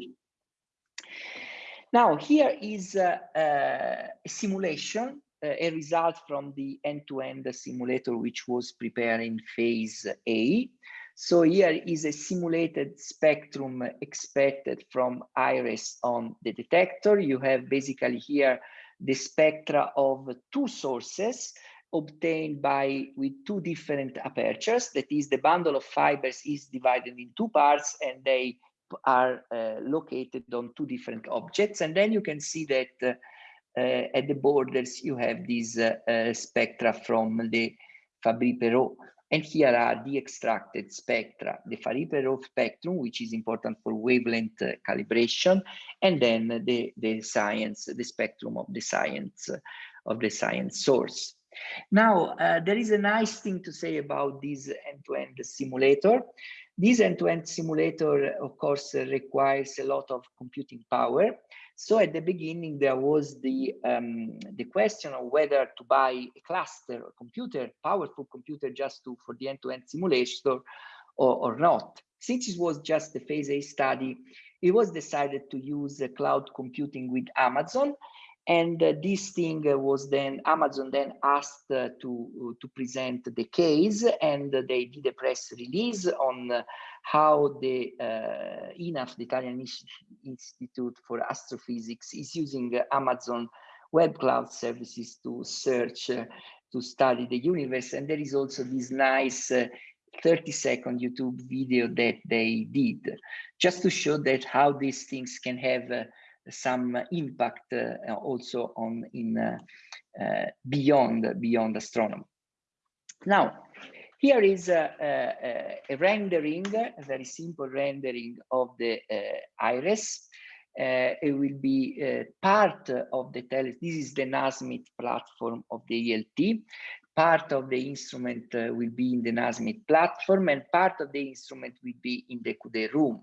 Now, here is uh, a simulation, a result from the end-to-end -end simulator, which was prepared in phase A. So here is a simulated spectrum expected from HIRES on the detector. You have basically here the spectra of two sources obtained by with two different apertures. That is, the bundle of fibers is divided in two parts and they are uh, located on two different objects. And then you can see that uh, uh, at the borders, you have these spectra from the Fabry-Perot. And here are the extracted spectra, the Fabry-Perot spectrum, which is important for wavelength calibration, and then the, the science, the spectrum of the science, of the science source. Now, uh, there is a nice thing to say about this end-to-end -end simulator. This end-to-end -end simulator, of course, requires a lot of computing power. So at the beginning, there was the, um, the question of whether to buy a cluster, a computer, powerful computer just to, for the end-to-end -end simulator or, or not. Since it was just the phase A study, it was decided to use cloud computing with Amazon and uh, this thing uh, was then Amazon then asked uh, to to present the case, and they did a press release on how the uh, the Italian Institute for Astrophysics, is using Amazon Web Cloud Services to search, uh, to study the universe. And there is also this nice uh, 30 second YouTube video that they did, just to show that how these things can have some impact uh, also on in uh, uh, beyond beyond astronomy. Now, here is a, a, a, rendering, a very simple rendering of the HIRES. Uh, it will be uh, part of the tele this is the Nasmyth platform of the ELT part of the instrument uh, will be in the Nasmyth platform and part of the instrument will be in the Coudé room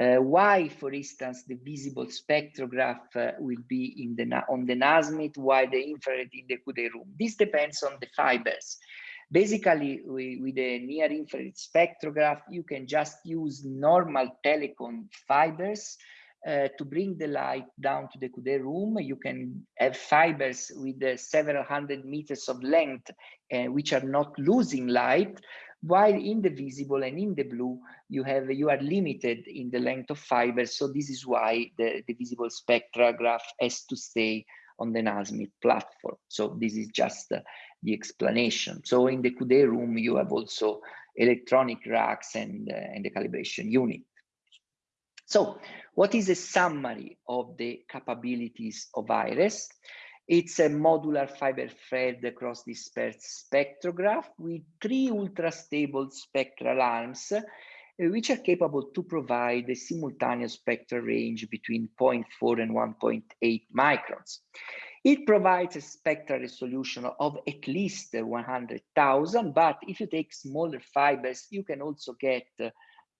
uh, why, for instance, the visible spectrograph uh, will be in the on the Nasmyth, why the infrared in the Coudé room. This depends on the fibers. Basically, we, with the near infrared spectrograph, you can just use normal telecom fibers uh, to bring the light down to the Coudé room. You can have fibers with uh, several hundred meters of length, uh, which are not losing light, while in the visible and in the blue, you have you are limited in the length of fibers. So this is why the, the visible spectrograph has to stay on the Nasmyth platform. So this is just uh, the explanation. So in the Coudé room, you have also electronic racks and, uh, and the calibration unit. So what is a summary of the capabilities of HIRES? It's a modular fiber thread across dispersed spectrograph with three ultra-stable spectral arms, uh, which are capable to provide a simultaneous spectral range between 0.4 and 1.8 microns. It provides a spectral resolution of at least 100,000, but if you take smaller fibers, you can also get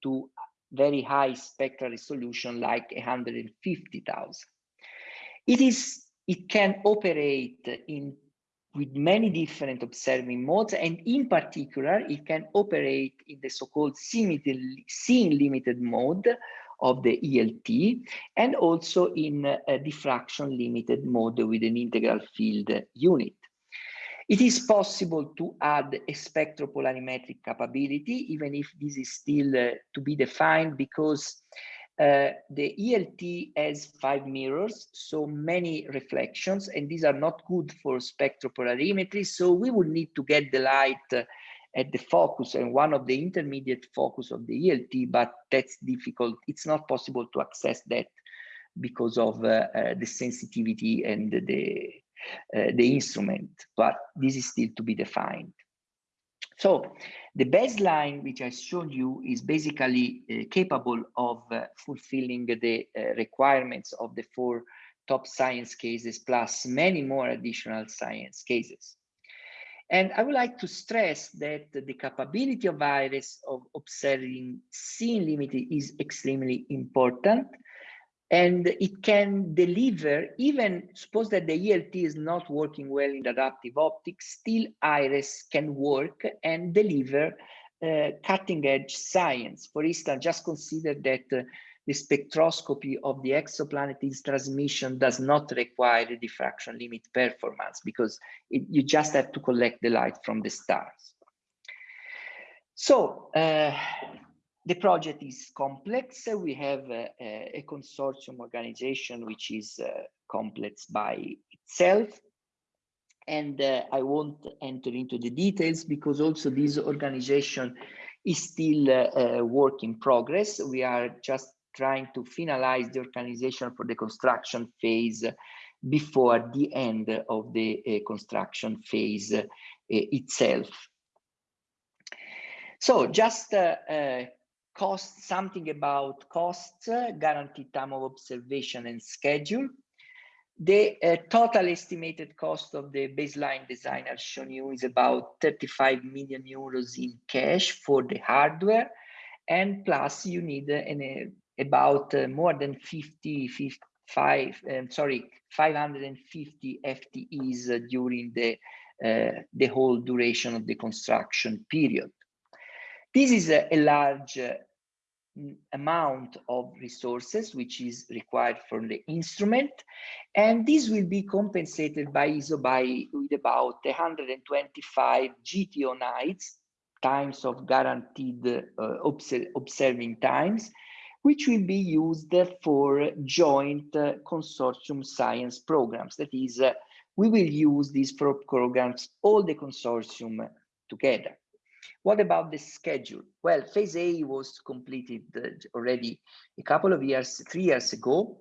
to very high spectral resolution like 150,000. It is it can operate in with many different observing modes, and in particular, it can operate in the so-called seeing limited mode of the ELT, and also in a diffraction limited mode with an integral field unit. It is possible to add a spectropolarimetric capability, even if this is still uh, to be defined because uh, the ELT has five mirrors, so many reflections, and these are not good for spectropolarimetry. So we will need to get the light uh, at the focus and one of the intermediate focus of the ELT, but that's difficult. It's not possible to access that because of uh, uh, the sensitivity and the uh, the instrument, but this is still to be defined. So the baseline, which I showed you, is basically uh, capable of uh, fulfilling the uh, requirements of the four top science cases plus many more additional science cases. And I would like to stress that the capability of HIRES of observing seeing limited is extremely important and it can deliver even suppose that the ELT is not working well in adaptive optics still HIRES can work and deliver uh, cutting edge science. For instance just consider that uh, the spectroscopy of the exoplanet's transmission does not require the diffraction limit performance because it, you just have to collect the light from the stars. So uh, the project is complex. We have a, a consortium organization which is uh, complex by itself. And uh, I won't enter into the details because also this organization is still a uh, work in progress. We are just trying to finalize the organization for the construction phase before the end of the uh, construction phase uh, itself. So just uh, uh, cost, something about costs, guaranteed time of observation and schedule. The uh, total estimated cost of the baseline design I've shown you is about 35 million euros in cash for the hardware. And plus you need uh, an, uh, about uh, more than 50, 55, um, sorry, 550 FTEs uh, during the, uh, the whole duration of the construction period. This is a, a large amount of resources which is required for the instrument and this will be compensated by ISOBY with about 125 GTO nights times of guaranteed uh, observing times which will be used for joint uh, consortium science programs. That is uh, we will use these programs all the consortium together what about the schedule? Well, phase A was completed uh, already a couple of years, three years ago.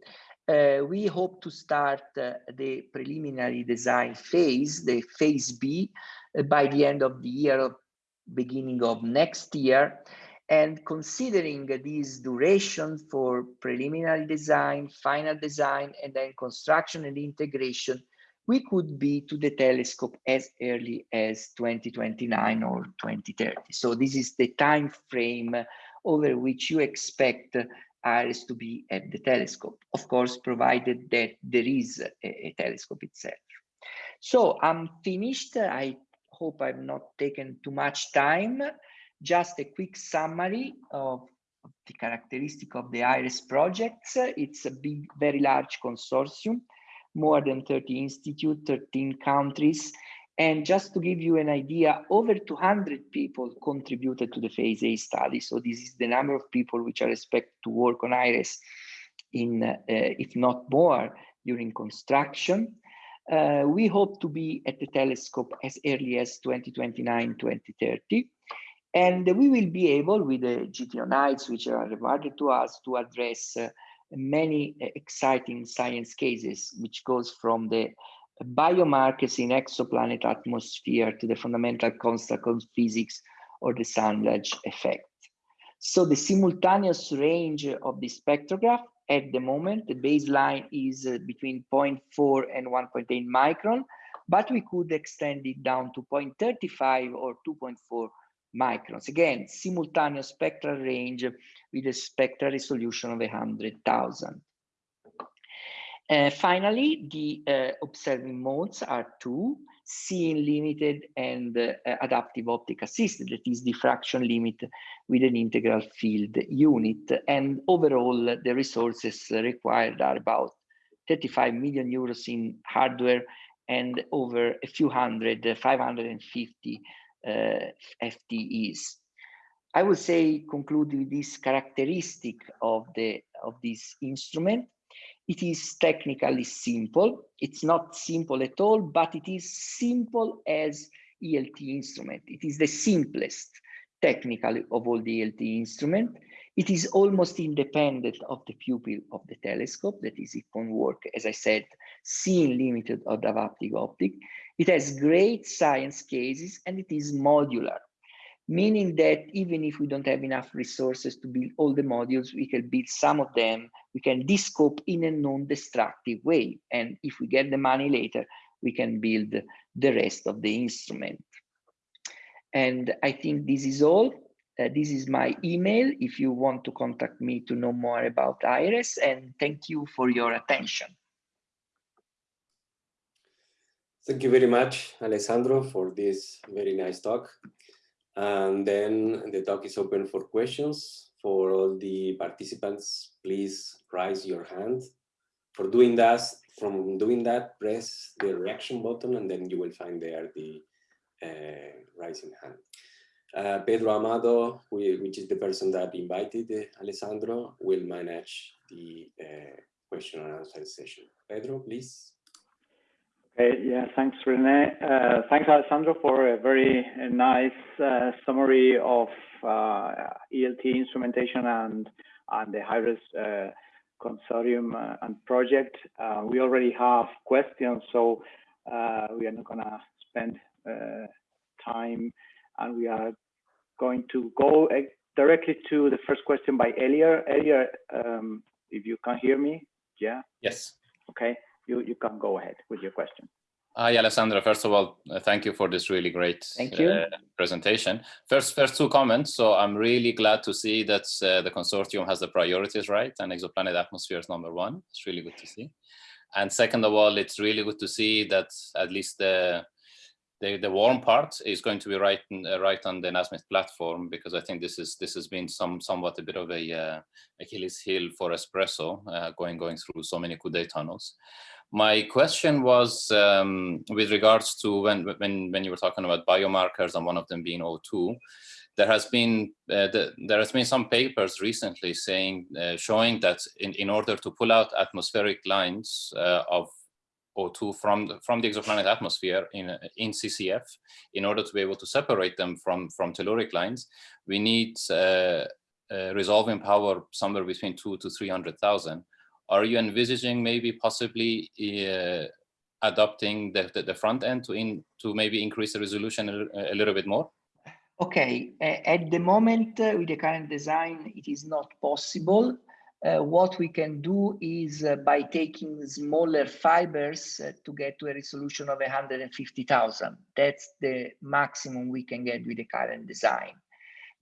Uh, we hope to start uh, the preliminary design phase, the phase B, uh, by the end of the year, beginning of next year. And considering this duration for preliminary design, final design, and then construction and integration, we could be to the telescope as early as 2029 or 2030. So this is the time frame over which you expect HIRES to be at the telescope, of course, provided that there is a, a telescope itself. So I'm finished. I hope I've not taken too much time. Just a quick summary of the characteristic of the HIRES projects. It's a big, very large consortium more than 30 institutes, 13 countries. And just to give you an idea, over 200 people contributed to the phase A study. So this is the number of people which are expected to work on HIRES in, uh, if not more, during construction. Uh, we hope to be at the telescope as early as 2029, 2030. And we will be able, with the GTO nights, which are awarded to us, to address uh, many exciting science cases, which goes from the biomarkers in exoplanet atmosphere to the fundamental constants of physics or the Sandage effect. So the simultaneous range of the spectrograph at the moment, the baseline is uh, between 0.4 and 1.8 micron, but we could extend it down to 0.35 or 2.4 microns. Again, simultaneous spectral range with a spectral resolution of 100,000. Uh, finally, the uh, observing modes are two, seeing limited and uh, adaptive optic assisted, that is diffraction limit with an integral field unit. And overall, the resources required are about 35 million euros in hardware and over a few hundred, 550 uh, Uh, FTEs. I would say conclude with this characteristic of the of this instrument. It is technically simple. It's not simple at all, but it is simple as ELT instrument. It is the simplest technically of all the ELT instrument. It is almost independent of the pupil of the telescope. That is, it can work, as I said, seeing limited adaptive optic. It has great science cases and it is modular, meaning that even if we don't have enough resources to build all the modules, we can build some of them, we can descope in a non-destructive way. And if we get the money later, we can build the rest of the instrument. And I think this is all. Uh, this is my email if you want to contact me to know more about HIRES and thank you for your attention. Thank you very much, Alessandro, for this very nice talk. And then the talk is open for questions. For all the participants, please raise your hand. For doing that, from doing that, press the reaction button and then you will find there the uh, raising hand. Uh, Pedro Amado, which is the person that invited uh, Alessandro, will manage the uh, question and answer session. Pedro, please. Okay, yeah, thanks, Rene. Uh, thanks, Alessandro, for a very uh, nice uh, summary of ELT instrumentation and, and the HIRES consortium and project. we already have questions, so we are not going to spend time and we are going to go directly to the first question by Elia. Elia, um, if you can hear me, yeah? Yes. Okay you, you can go ahead with your question. Hi, Alessandro. First of all, uh, thank you for this really great thank you. Uh, presentation. First, first two comments. So I'm really glad to see that uh, the consortium has the priorities right and exoplanet atmosphere is number one. It's really good to see. And second of all, it's really good to see that at least the the, the warm part is going to be right uh, right on the Nasmyth platform because I think this is this has been some somewhat a bit of a uh, Achilles heel for Espresso uh, going going through so many Coude tunnels. My question was um, with regards to when when when you were talking about biomarkers and one of them being O2. There has been uh, the, there has been some papers recently saying uh, showing that in in order to pull out atmospheric lines uh, of O2 from the, from the exoplanet atmosphere in, in CCF, in order to be able to separate them from, from telluric lines, we need uh, uh, resolving power somewhere between two to 300,000. Are you envisaging maybe possibly uh, adopting the, the, the, front end to, in, to maybe increase the resolution a, a little bit more? Okay, at the moment uh, with the current design, it is not possible uh, what we can do is uh, by taking smaller fibers uh, to get to a resolution of 150,000. That's the maximum we can get with the current design.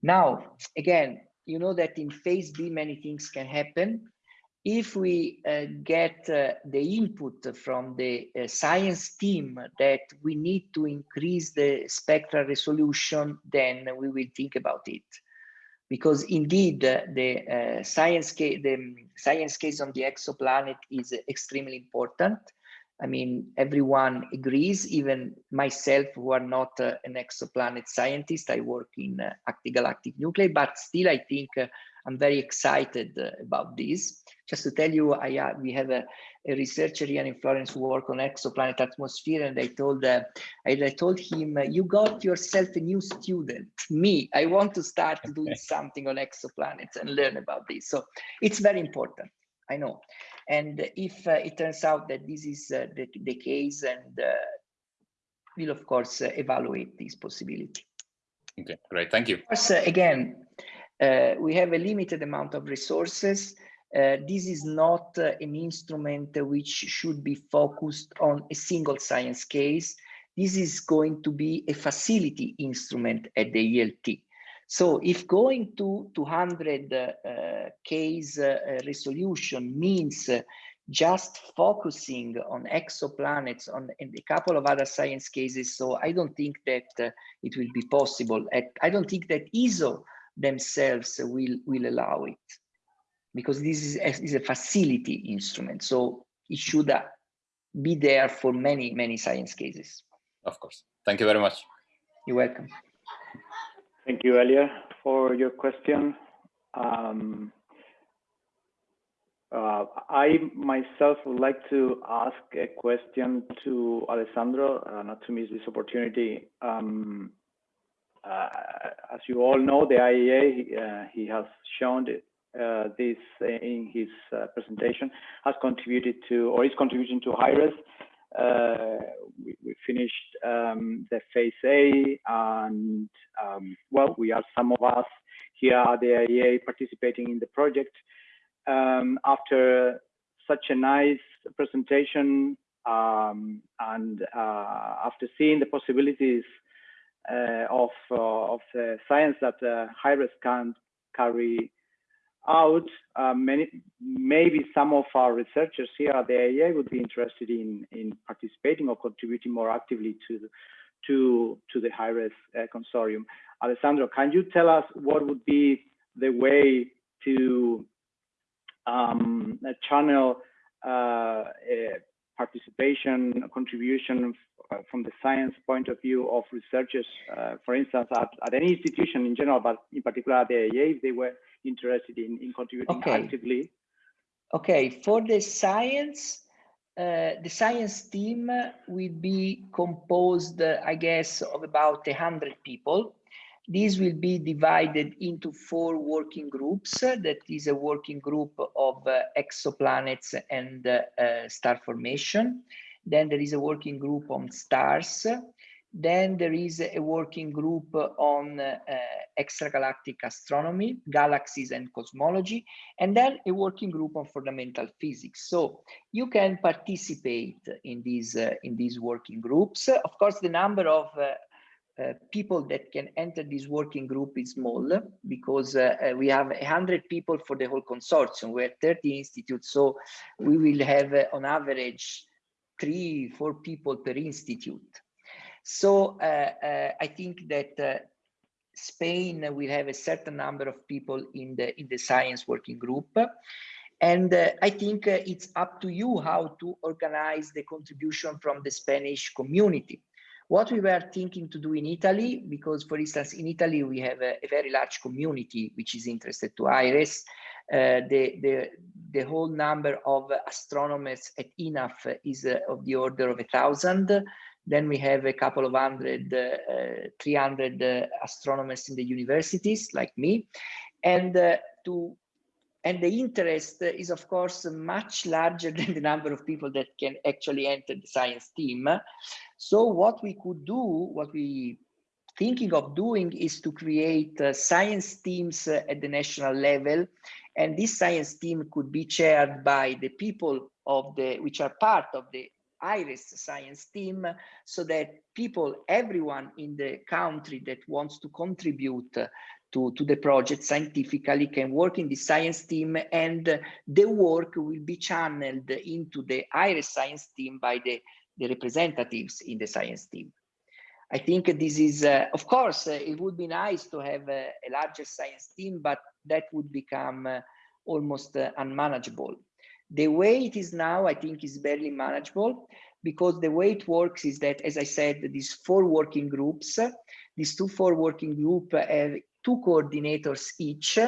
Now, again, you know that in phase B, many things can happen. If we uh, get uh, the input from the uh, science team that we need to increase the spectral resolution, then we will think about it. Because indeed uh, the uh, science case the science case on the exoplanet is extremely important. I mean everyone agrees even myself who are not uh, an exoplanet scientist i work in uh, galactic nuclei but still i think i'm very excited about this just to tell you i uh, we have a, a researcher here in Florence who work on exoplanet atmosphere, and I told uh, I, I, told him, "You got yourself a new student. Me, I want to start <laughs> doing something on exoplanets and learn about this." So it's very important. I know, and if uh, it turns out that this is uh, the, the case, and uh, we'll of course uh, evaluate this possibility. Okay, great. Thank you. Of course, uh, again, we have a limited amount of resources uh, this is not uh, an instrument which should be focused on a single science case. This is going to be a facility instrument at the ELT. So if going to 200 uh, case uh, resolution means uh, just focusing on exoplanets on and a couple of other science cases, so I don't think that it will be possible. At, I don't think that ESO themselves will, will allow it because this is a, is a facility instrument. So it should uh, be there for many, many science cases. Of course. Thank you very much. You're welcome. Thank you, Elia, for your question. Um, uh, I myself would like to ask a question to Alessandro, uh, not to miss this opportunity. Um, uh, as you all know, the IAA, uh, he has shown uh, this in his uh, presentation, has contributed to or is contributing to HIRES. Uh, we, we, finished um, the phase A, and um, well, we are some of us here at the IAA participating in the project. Um, after such a nice presentation um, and uh, after seeing the possibilities uh, of uh, of the science that uh, HIRES can carry out, uh, many, maybe some of our researchers here at the IAA would be interested in, in participating or contributing more actively to, to, to the HIRES uh, consortium. Alessandro, can you tell us what would be the way to um, channel uh, participation, contribution uh, from the science point of view of researchers, uh, for instance, at, at, any institution in general, but in particular at the IAA, if they were interested in, in contributing okay. actively? Okay, for the science, uh, the science team will be composed, uh, I guess, of about 100 people. These will be divided into four working groups. That is a working group of uh, exoplanets and star formation. Then there is a working group on stars. Then there is a working group on uh, extragalactic astronomy, galaxies and cosmology, and then a working group on fundamental physics. So you can participate in these uh, in these working groups. Of course, the number of uh, uh, people that can enter this working group is small because uh, uh we have 100 people for the whole consortium. We're 30 institutes, so we will have uh, on average three, four people per institute. So uh, I think that Spain will have a certain number of people in the in the science working group. And uh, I think uh, it's up to you how to organize the contribution from the Spanish community. What we were thinking to do in Italy, because for instance, in Italy, we have a, a very large community which is interested to HIRES. Uh, the, the, the whole number of astronomers at INAF is uh, of the order of a thousand. Then we have a couple of hundred, uh, 300 uh, astronomers in the universities like me. And to and the interest is of course much larger <laughs> than the number of people that can actually enter the science team so what we could do what we thinking of doing is to create uh, science teams uh, at the national level and this science team could be chaired by the people of the which are part of the HIRES science team so that people everyone in the country that wants to contribute to, to the project scientifically can work in the science team and the work will be channeled into the HIRES science team by the, the representatives in the science team. I think this is, uh, of course, uh, it would be nice to have a, a larger science team, but that would become uh, almost uh, unmanageable. The way it is now, I think, is barely manageable because the way it works is that, as I said, these four working groups, these two four working group have two coordinators each.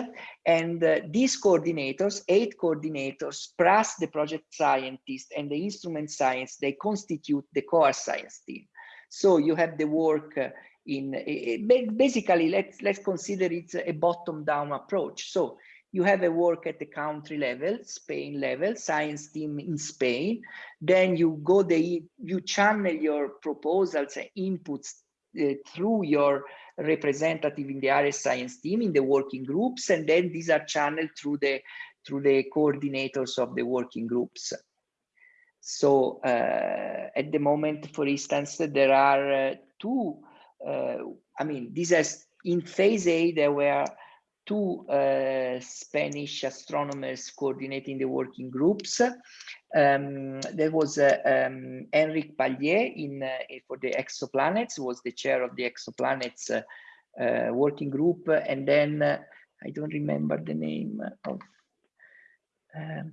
And uh, these coordinators, eight coordinators, plus the project scientist and the instrument science, they constitute the core science team. So you have the work uh, in basically let's let's consider it a bottom down approach. So you have a work at the country level, Spain level, science team in Spain. Then you go the you channel your proposals and inputs uh, through your representative in the HIRES science team in the working groups, and then these are channeled through the through the coordinators of the working groups. So uh, at the moment, for instance, there are uh, two, uh, I mean, this has in phase A, there were two uh, Spanish astronomers coordinating the working groups. Um, there was uh, um, Enric Pallé in, uh, for the exoplanets, was the chair of the exoplanets working group. And then I don't remember the name of, um,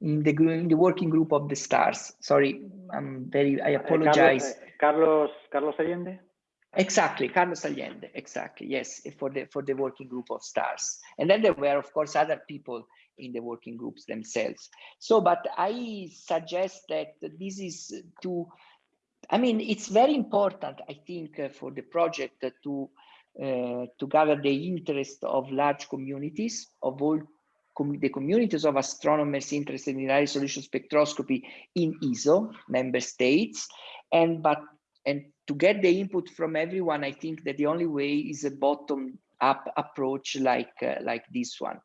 in the, in the working group of the stars. Sorry, I'm very, I apologize. Carlos, Carlos Allende? Exactly, Carlos Allende, exactly, yes, for the for the working group of stars. And then there were, of course, other people in the working groups themselves. So, but I suggest that this is to, I mean, it's very important, I think, uh, for the project to uh, to gather the interest of large communities of all com the communities of astronomers interested in high resolution spectroscopy in ESO member states, and but and to get the input from everyone, I think that the only way is a bottom up approach like uh, like this one,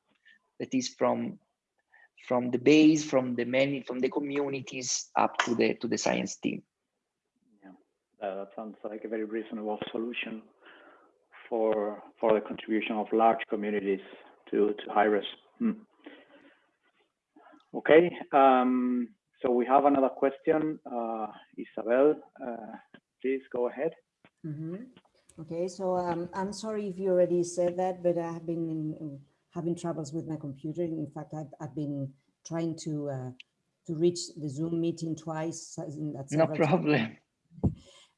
that is from from the base, from the many, from the communities up to the to the science team. Yeah, uh, that sounds like a very reasonable solution for for the contribution of large communities to to HIRES. Hmm. Okay, um, so we have another question. Uh, Isabel, uh, please go ahead. Mm -hmm. Okay, so um, I'm sorry if you already said that, but I have been in, having troubles with my computer. In fact, I've, I've been trying to uh, to reach the Zoom meeting twice. no problem. <laughs>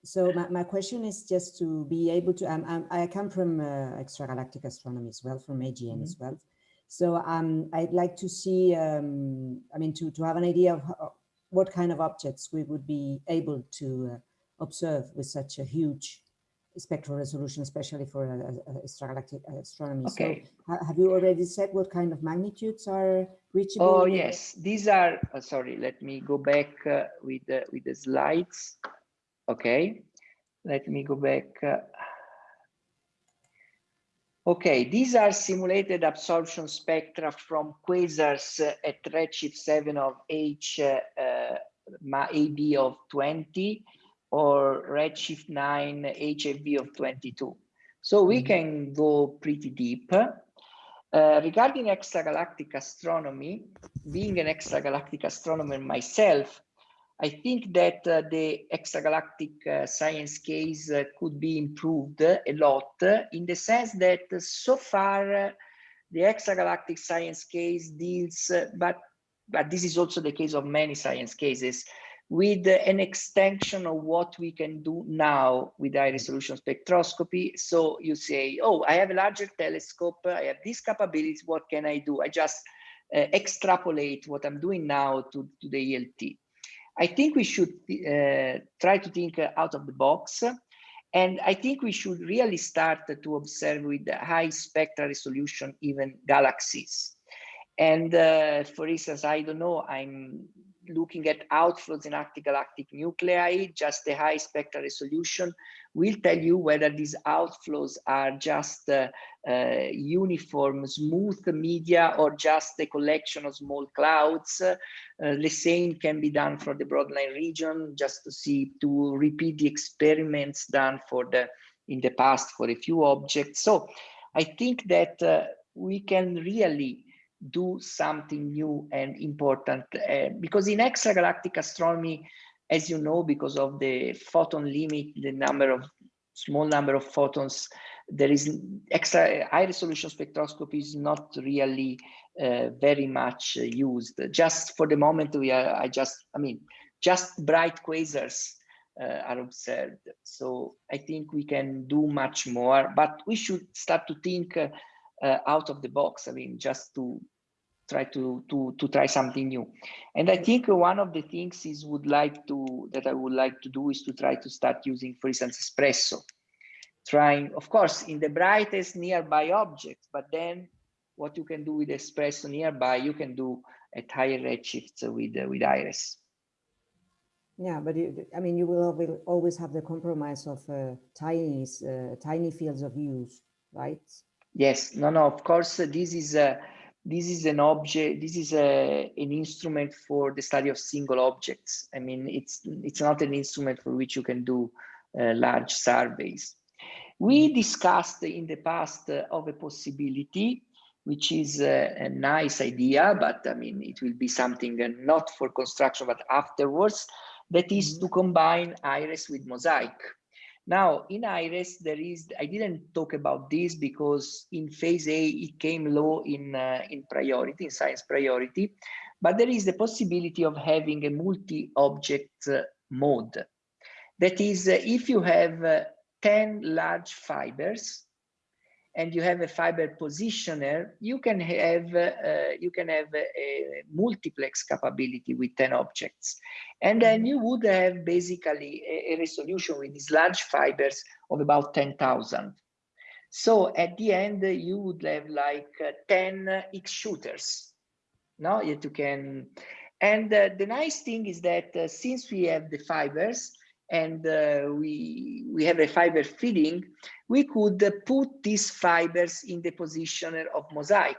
So my, my question is just to be able to, um, um, I come from uh, extragalactic astronomy as well, from AGN mm -hmm. as well. So um, I'd like to see, um, I mean, to, to have an idea of how, what kind of objects we would be able to uh, observe with such a huge spectral resolution, especially for extragalactic astronomy. Okay. So have you already said what kind of magnitudes are reachable? Oh, yes. These are, uh, sorry, let me go back uh, with, the, with the slides. Okay, let me go back. Okay, these are simulated absorption spectra from quasars at redshift 7 of H uh, AB of 20 or redshift 9 HFV of 22. So we mm -hmm. can go pretty deep. Uh, regarding extragalactic astronomy, being an extragalactic astronomer myself, I think that uh, the extragalactic uh, science case uh, could be improved a lot in the sense that so far uh, the extragalactic science case deals, uh, but, but this is also the case of many science cases, with an extension of what we can do now with high resolution spectroscopy. So you say, oh, I have a larger telescope, I have these capabilities, what can I do? I just uh, extrapolate what I'm doing now to, to the ELT. I think we should uh, try to think out of the box. And I think we should really start to observe with high spectral resolution, even galaxies. And uh, for instance, I don't know, I'm looking at outflows in active galactic nuclei, just the high spectral resolution will tell you whether these outflows are just uh, uh, uniform, smooth media or just a collection of small clouds. Uh, the same can be done for the broadline region, just to see, to repeat the experiments done for the in the past for a few objects. So I think that uh, we can really do something new and important uh, because in extragalactic astronomy as you know because of the photon limit the number of small number of photons there is extra high resolution spectroscopy is not really uh, very much uh, used just for the moment we are i just i mean just bright quasars uh, are observed so i think we can do much more but we should start to think uh, uh, out of the box. I mean, just to try to to to try something new. And I think one of the things is would like to that I would like to do is to try to start using, for instance, espresso. Trying, of course, in the brightest nearby objects, but then what you can do with espresso nearby, you can do at higher redshifts with uh, with HIRES. Yeah, but it, I mean, you will, always have the compromise of uh, tiny, uh, tiny fields of use, right? Yes, no, no, of course, uh, this is, uh, this is an object, this is a, an instrument for the study of single objects. I mean, it's, it's not an instrument for which you can do uh, large surveys. We discussed in the past uh, of a possibility, which is uh, a nice idea, but I mean, it will be something uh, not for construction, but afterwards, that is mm-hmm. to combine HIRES with mosaic. Now in HIRES, there is, I didn't talk about this because in phase A, it came low in, uh, in priority, in science priority, but there is the possibility of having a multi-object uh, mode. That is, uh, if you have uh, 10 large fibers, and you have a fiber positioner, you can have uh, you can have a, a, multiplex capability with 10 objects. And then you would have basically a, a resolution with these large fibers of about 10,000. So at the end, you would have like uh, 10 X shooters. No, yet you can. And uh, the nice thing is that uh, since we have the fibers and uh, we we have a fiber feeding, we could put these fibers in the positioner of mosaic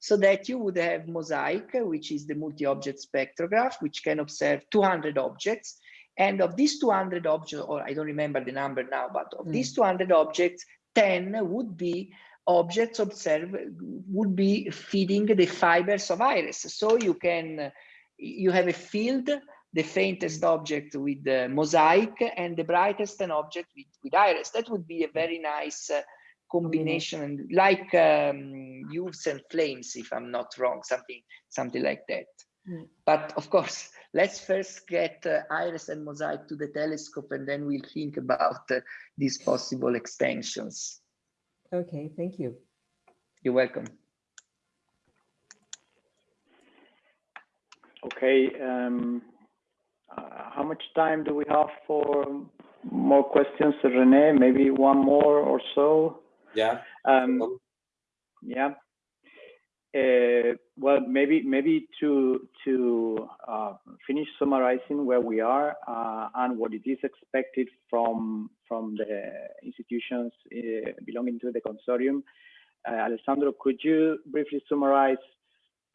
so that you would have mosaic, which is the multi-object spectrograph, which can observe 200 objects. And of these 200 objects, or I don't remember the number now, but of mm. these 200 objects, 10 would be objects observed, would be feeding the fibers of HIRES. So you can, you have a field, the faintest object with the mosaic and the brightest an object with, with HIRES. That would be a very nice uh, combination mm. like um, UVES and flames if i'm not wrong something something like that mm. but of course let's first get uh, HIRES and mosaic to the telescope and then we'll think about uh, these possible extensions okay thank you you're welcome okay um, how much time do we have for more questions Rene maybe one more or so yeah. Um, yeah. Uh, well, maybe maybe to to uh, finish summarizing where we are uh, and what it is expected from from the institutions uh, belonging to the consortium. Uh, Alessandro, could you briefly summarize?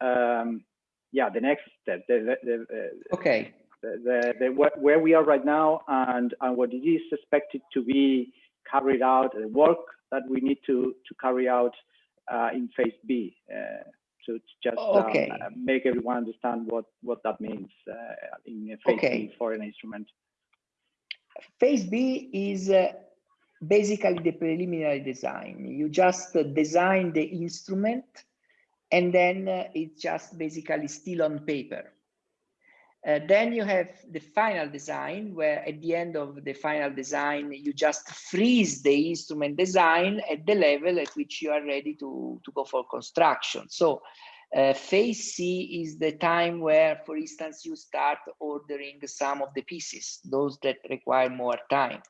Um, yeah, the next step. The, the, the, okay. The, the, where we are right now and and what it is expected to be carried out, the work that we need to, to carry out uh, in phase B uh, to, just um, okay. um, make everyone understand what, what that means uh, in phase okay. B for an instrument. Phase B is uh, basically the preliminary design. You just design the instrument and then uh, it's just basically still on paper. Uh, then you have the final design where at the end of the final design, you just freeze the instrument design at the level at which you are ready to, to go for construction. So uh, phase C is the time where, for instance, you start ordering some of the pieces, those that require more time.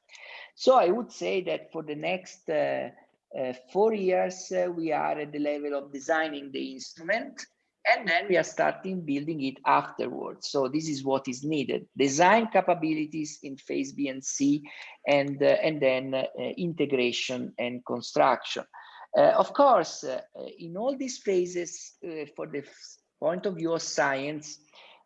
So I would say that for the next uh, uh four years, uh, we are at the level of designing the instrument and then we are starting building it afterwards. So this is what is needed. Design capabilities in phase B and C, and, uh, and then uh, integration and construction. Uh, of course, uh, in all these phases, uh, for the point of view of science,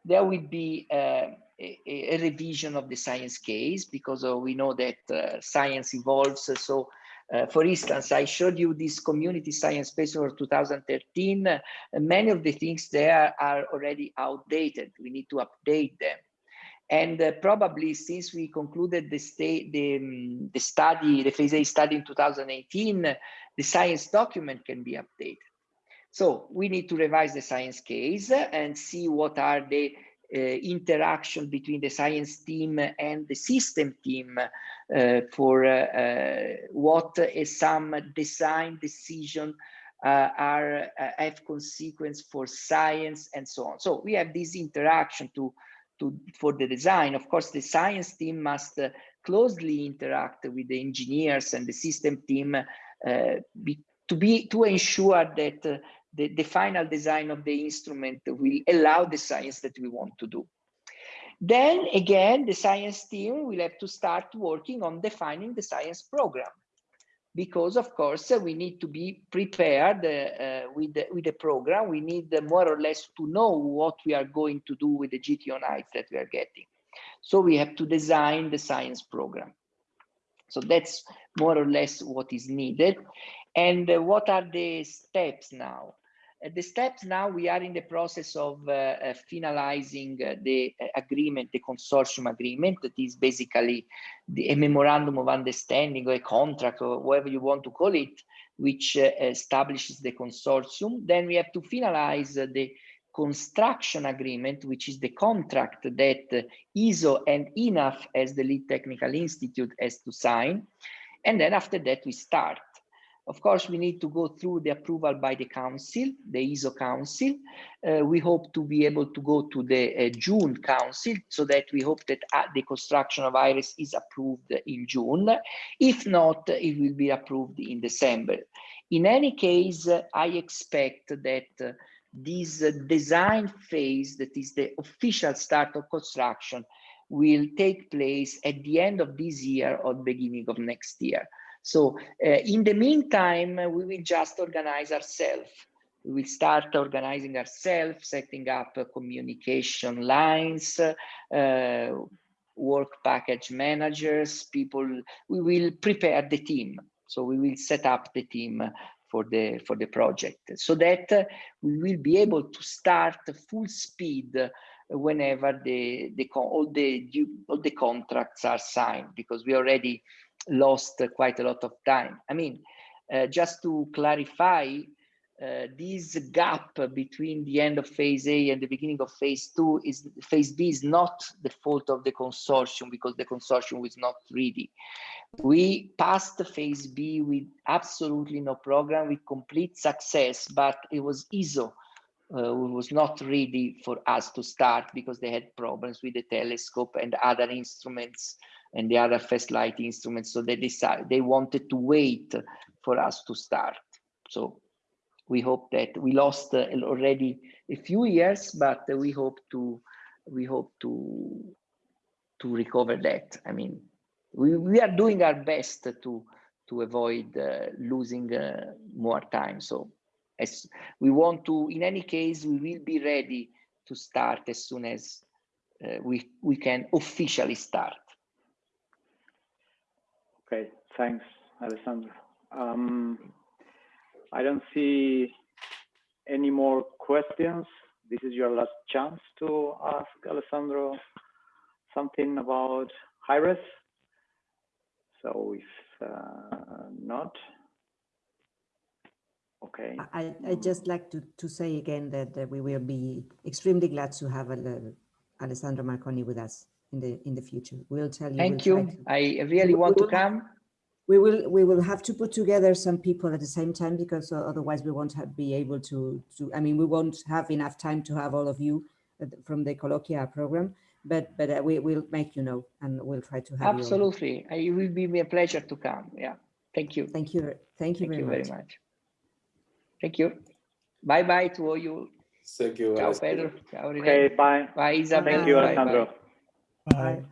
there will be uh, a, a, revision of the science case because we know that science evolves. So uh, for instance, I showed you this community science paper for 2013. Uh, many of the things there are already outdated. We need to update them. And uh, probably since we concluded the, the, um, the study, the phase A study in 2018, the science document can be updated. So we need to revise the science case and see what are the uh, interaction between the science team and the system team for uh, what some design decision are have consequence for science and so on. So we have this interaction to to, for the design. Of course, the science team must uh, closely interact with the engineers and the system team uh, be, to be to ensure that uh, the, the final design of the instrument will allow the science that we want to do. Then again, the science team will have to start working on defining the science program because of course we need to be prepared uh, with, the, with the program. We need more or less to know what we are going to do with the GTO nights that we are getting. So we have to design the science program. So that's more or less what is needed. And uh, what are the steps now? Uh, the steps now we are in the process of uh, uh, finalizing the agreement, the consortium agreement, that is basically the, a memorandum of understanding or a contract or whatever you want to call it, which establishes the consortium. Then we have to finalize the construction agreement, which is the contract that ESO and INAF as the lead technical institute has to sign. And then after that, we start. Of course, we need to go through the approval by the council, the ESO council. Uh, we hope to be able to go to the uh, June council so that we hope that uh, the construction of HIRES is approved in June. If not, it will be approved in December. In any case, I expect that this uh, design phase, that is the official start of construction, will take place at the end of this year or beginning of next year. So uh, in the meantime, uh, we will just organize ourselves. We will start organizing ourselves, setting up uh, communication lines, uh, work package managers, people, we will prepare the team. So we will set up the team for the for the project so that uh, we will be able to start full speed whenever the the all the all the contracts are signed because we already lost quite a lot of time i mean uh, just to clarify uh, this gap between the end of phase A and the beginning of phase two is phase B is not the fault of the consortium because the consortium was not ready. We passed the phase B with absolutely no program with complete success, but it was ESO uh, was not ready for us to start because they had problems with the telescope and other instruments and the other fast light instruments. So they decided they wanted to wait for us to start. So we hope that we lost uh, already a few years, but we hope to we hope to to recover that. I mean, we, we are doing our best to to avoid uh, losing uh, more time. So as we want to, in any case, we will be ready to start as soon as uh, we we can officially start. Okay, thanks, Alessandro. Um, I don't see any more questions. This is your last chance to ask Alessandro something about HIRES. So if uh, not, okay. I, I just like to, to say again that, that we will be extremely glad to have Alessandro Marconi with us in the in the future. We'll tell you. Thank we'll you. I really want to come. We will we will have to put together some people at the same time because uh, otherwise we won't have, be able to to i mean we won't have enough time to have all of you uh, from the colloquia program but but uh, we will make you know and we'll try to have absolutely. It will be a pleasure to come. Yeah. Thank you. Thank you thank you, thank very, you much. very much. thank you. Bye bye to all you. Thank you ciao pedro. Ciao okay bye. Bye isabel thank you bye, alessandro. bye. bye. Aye.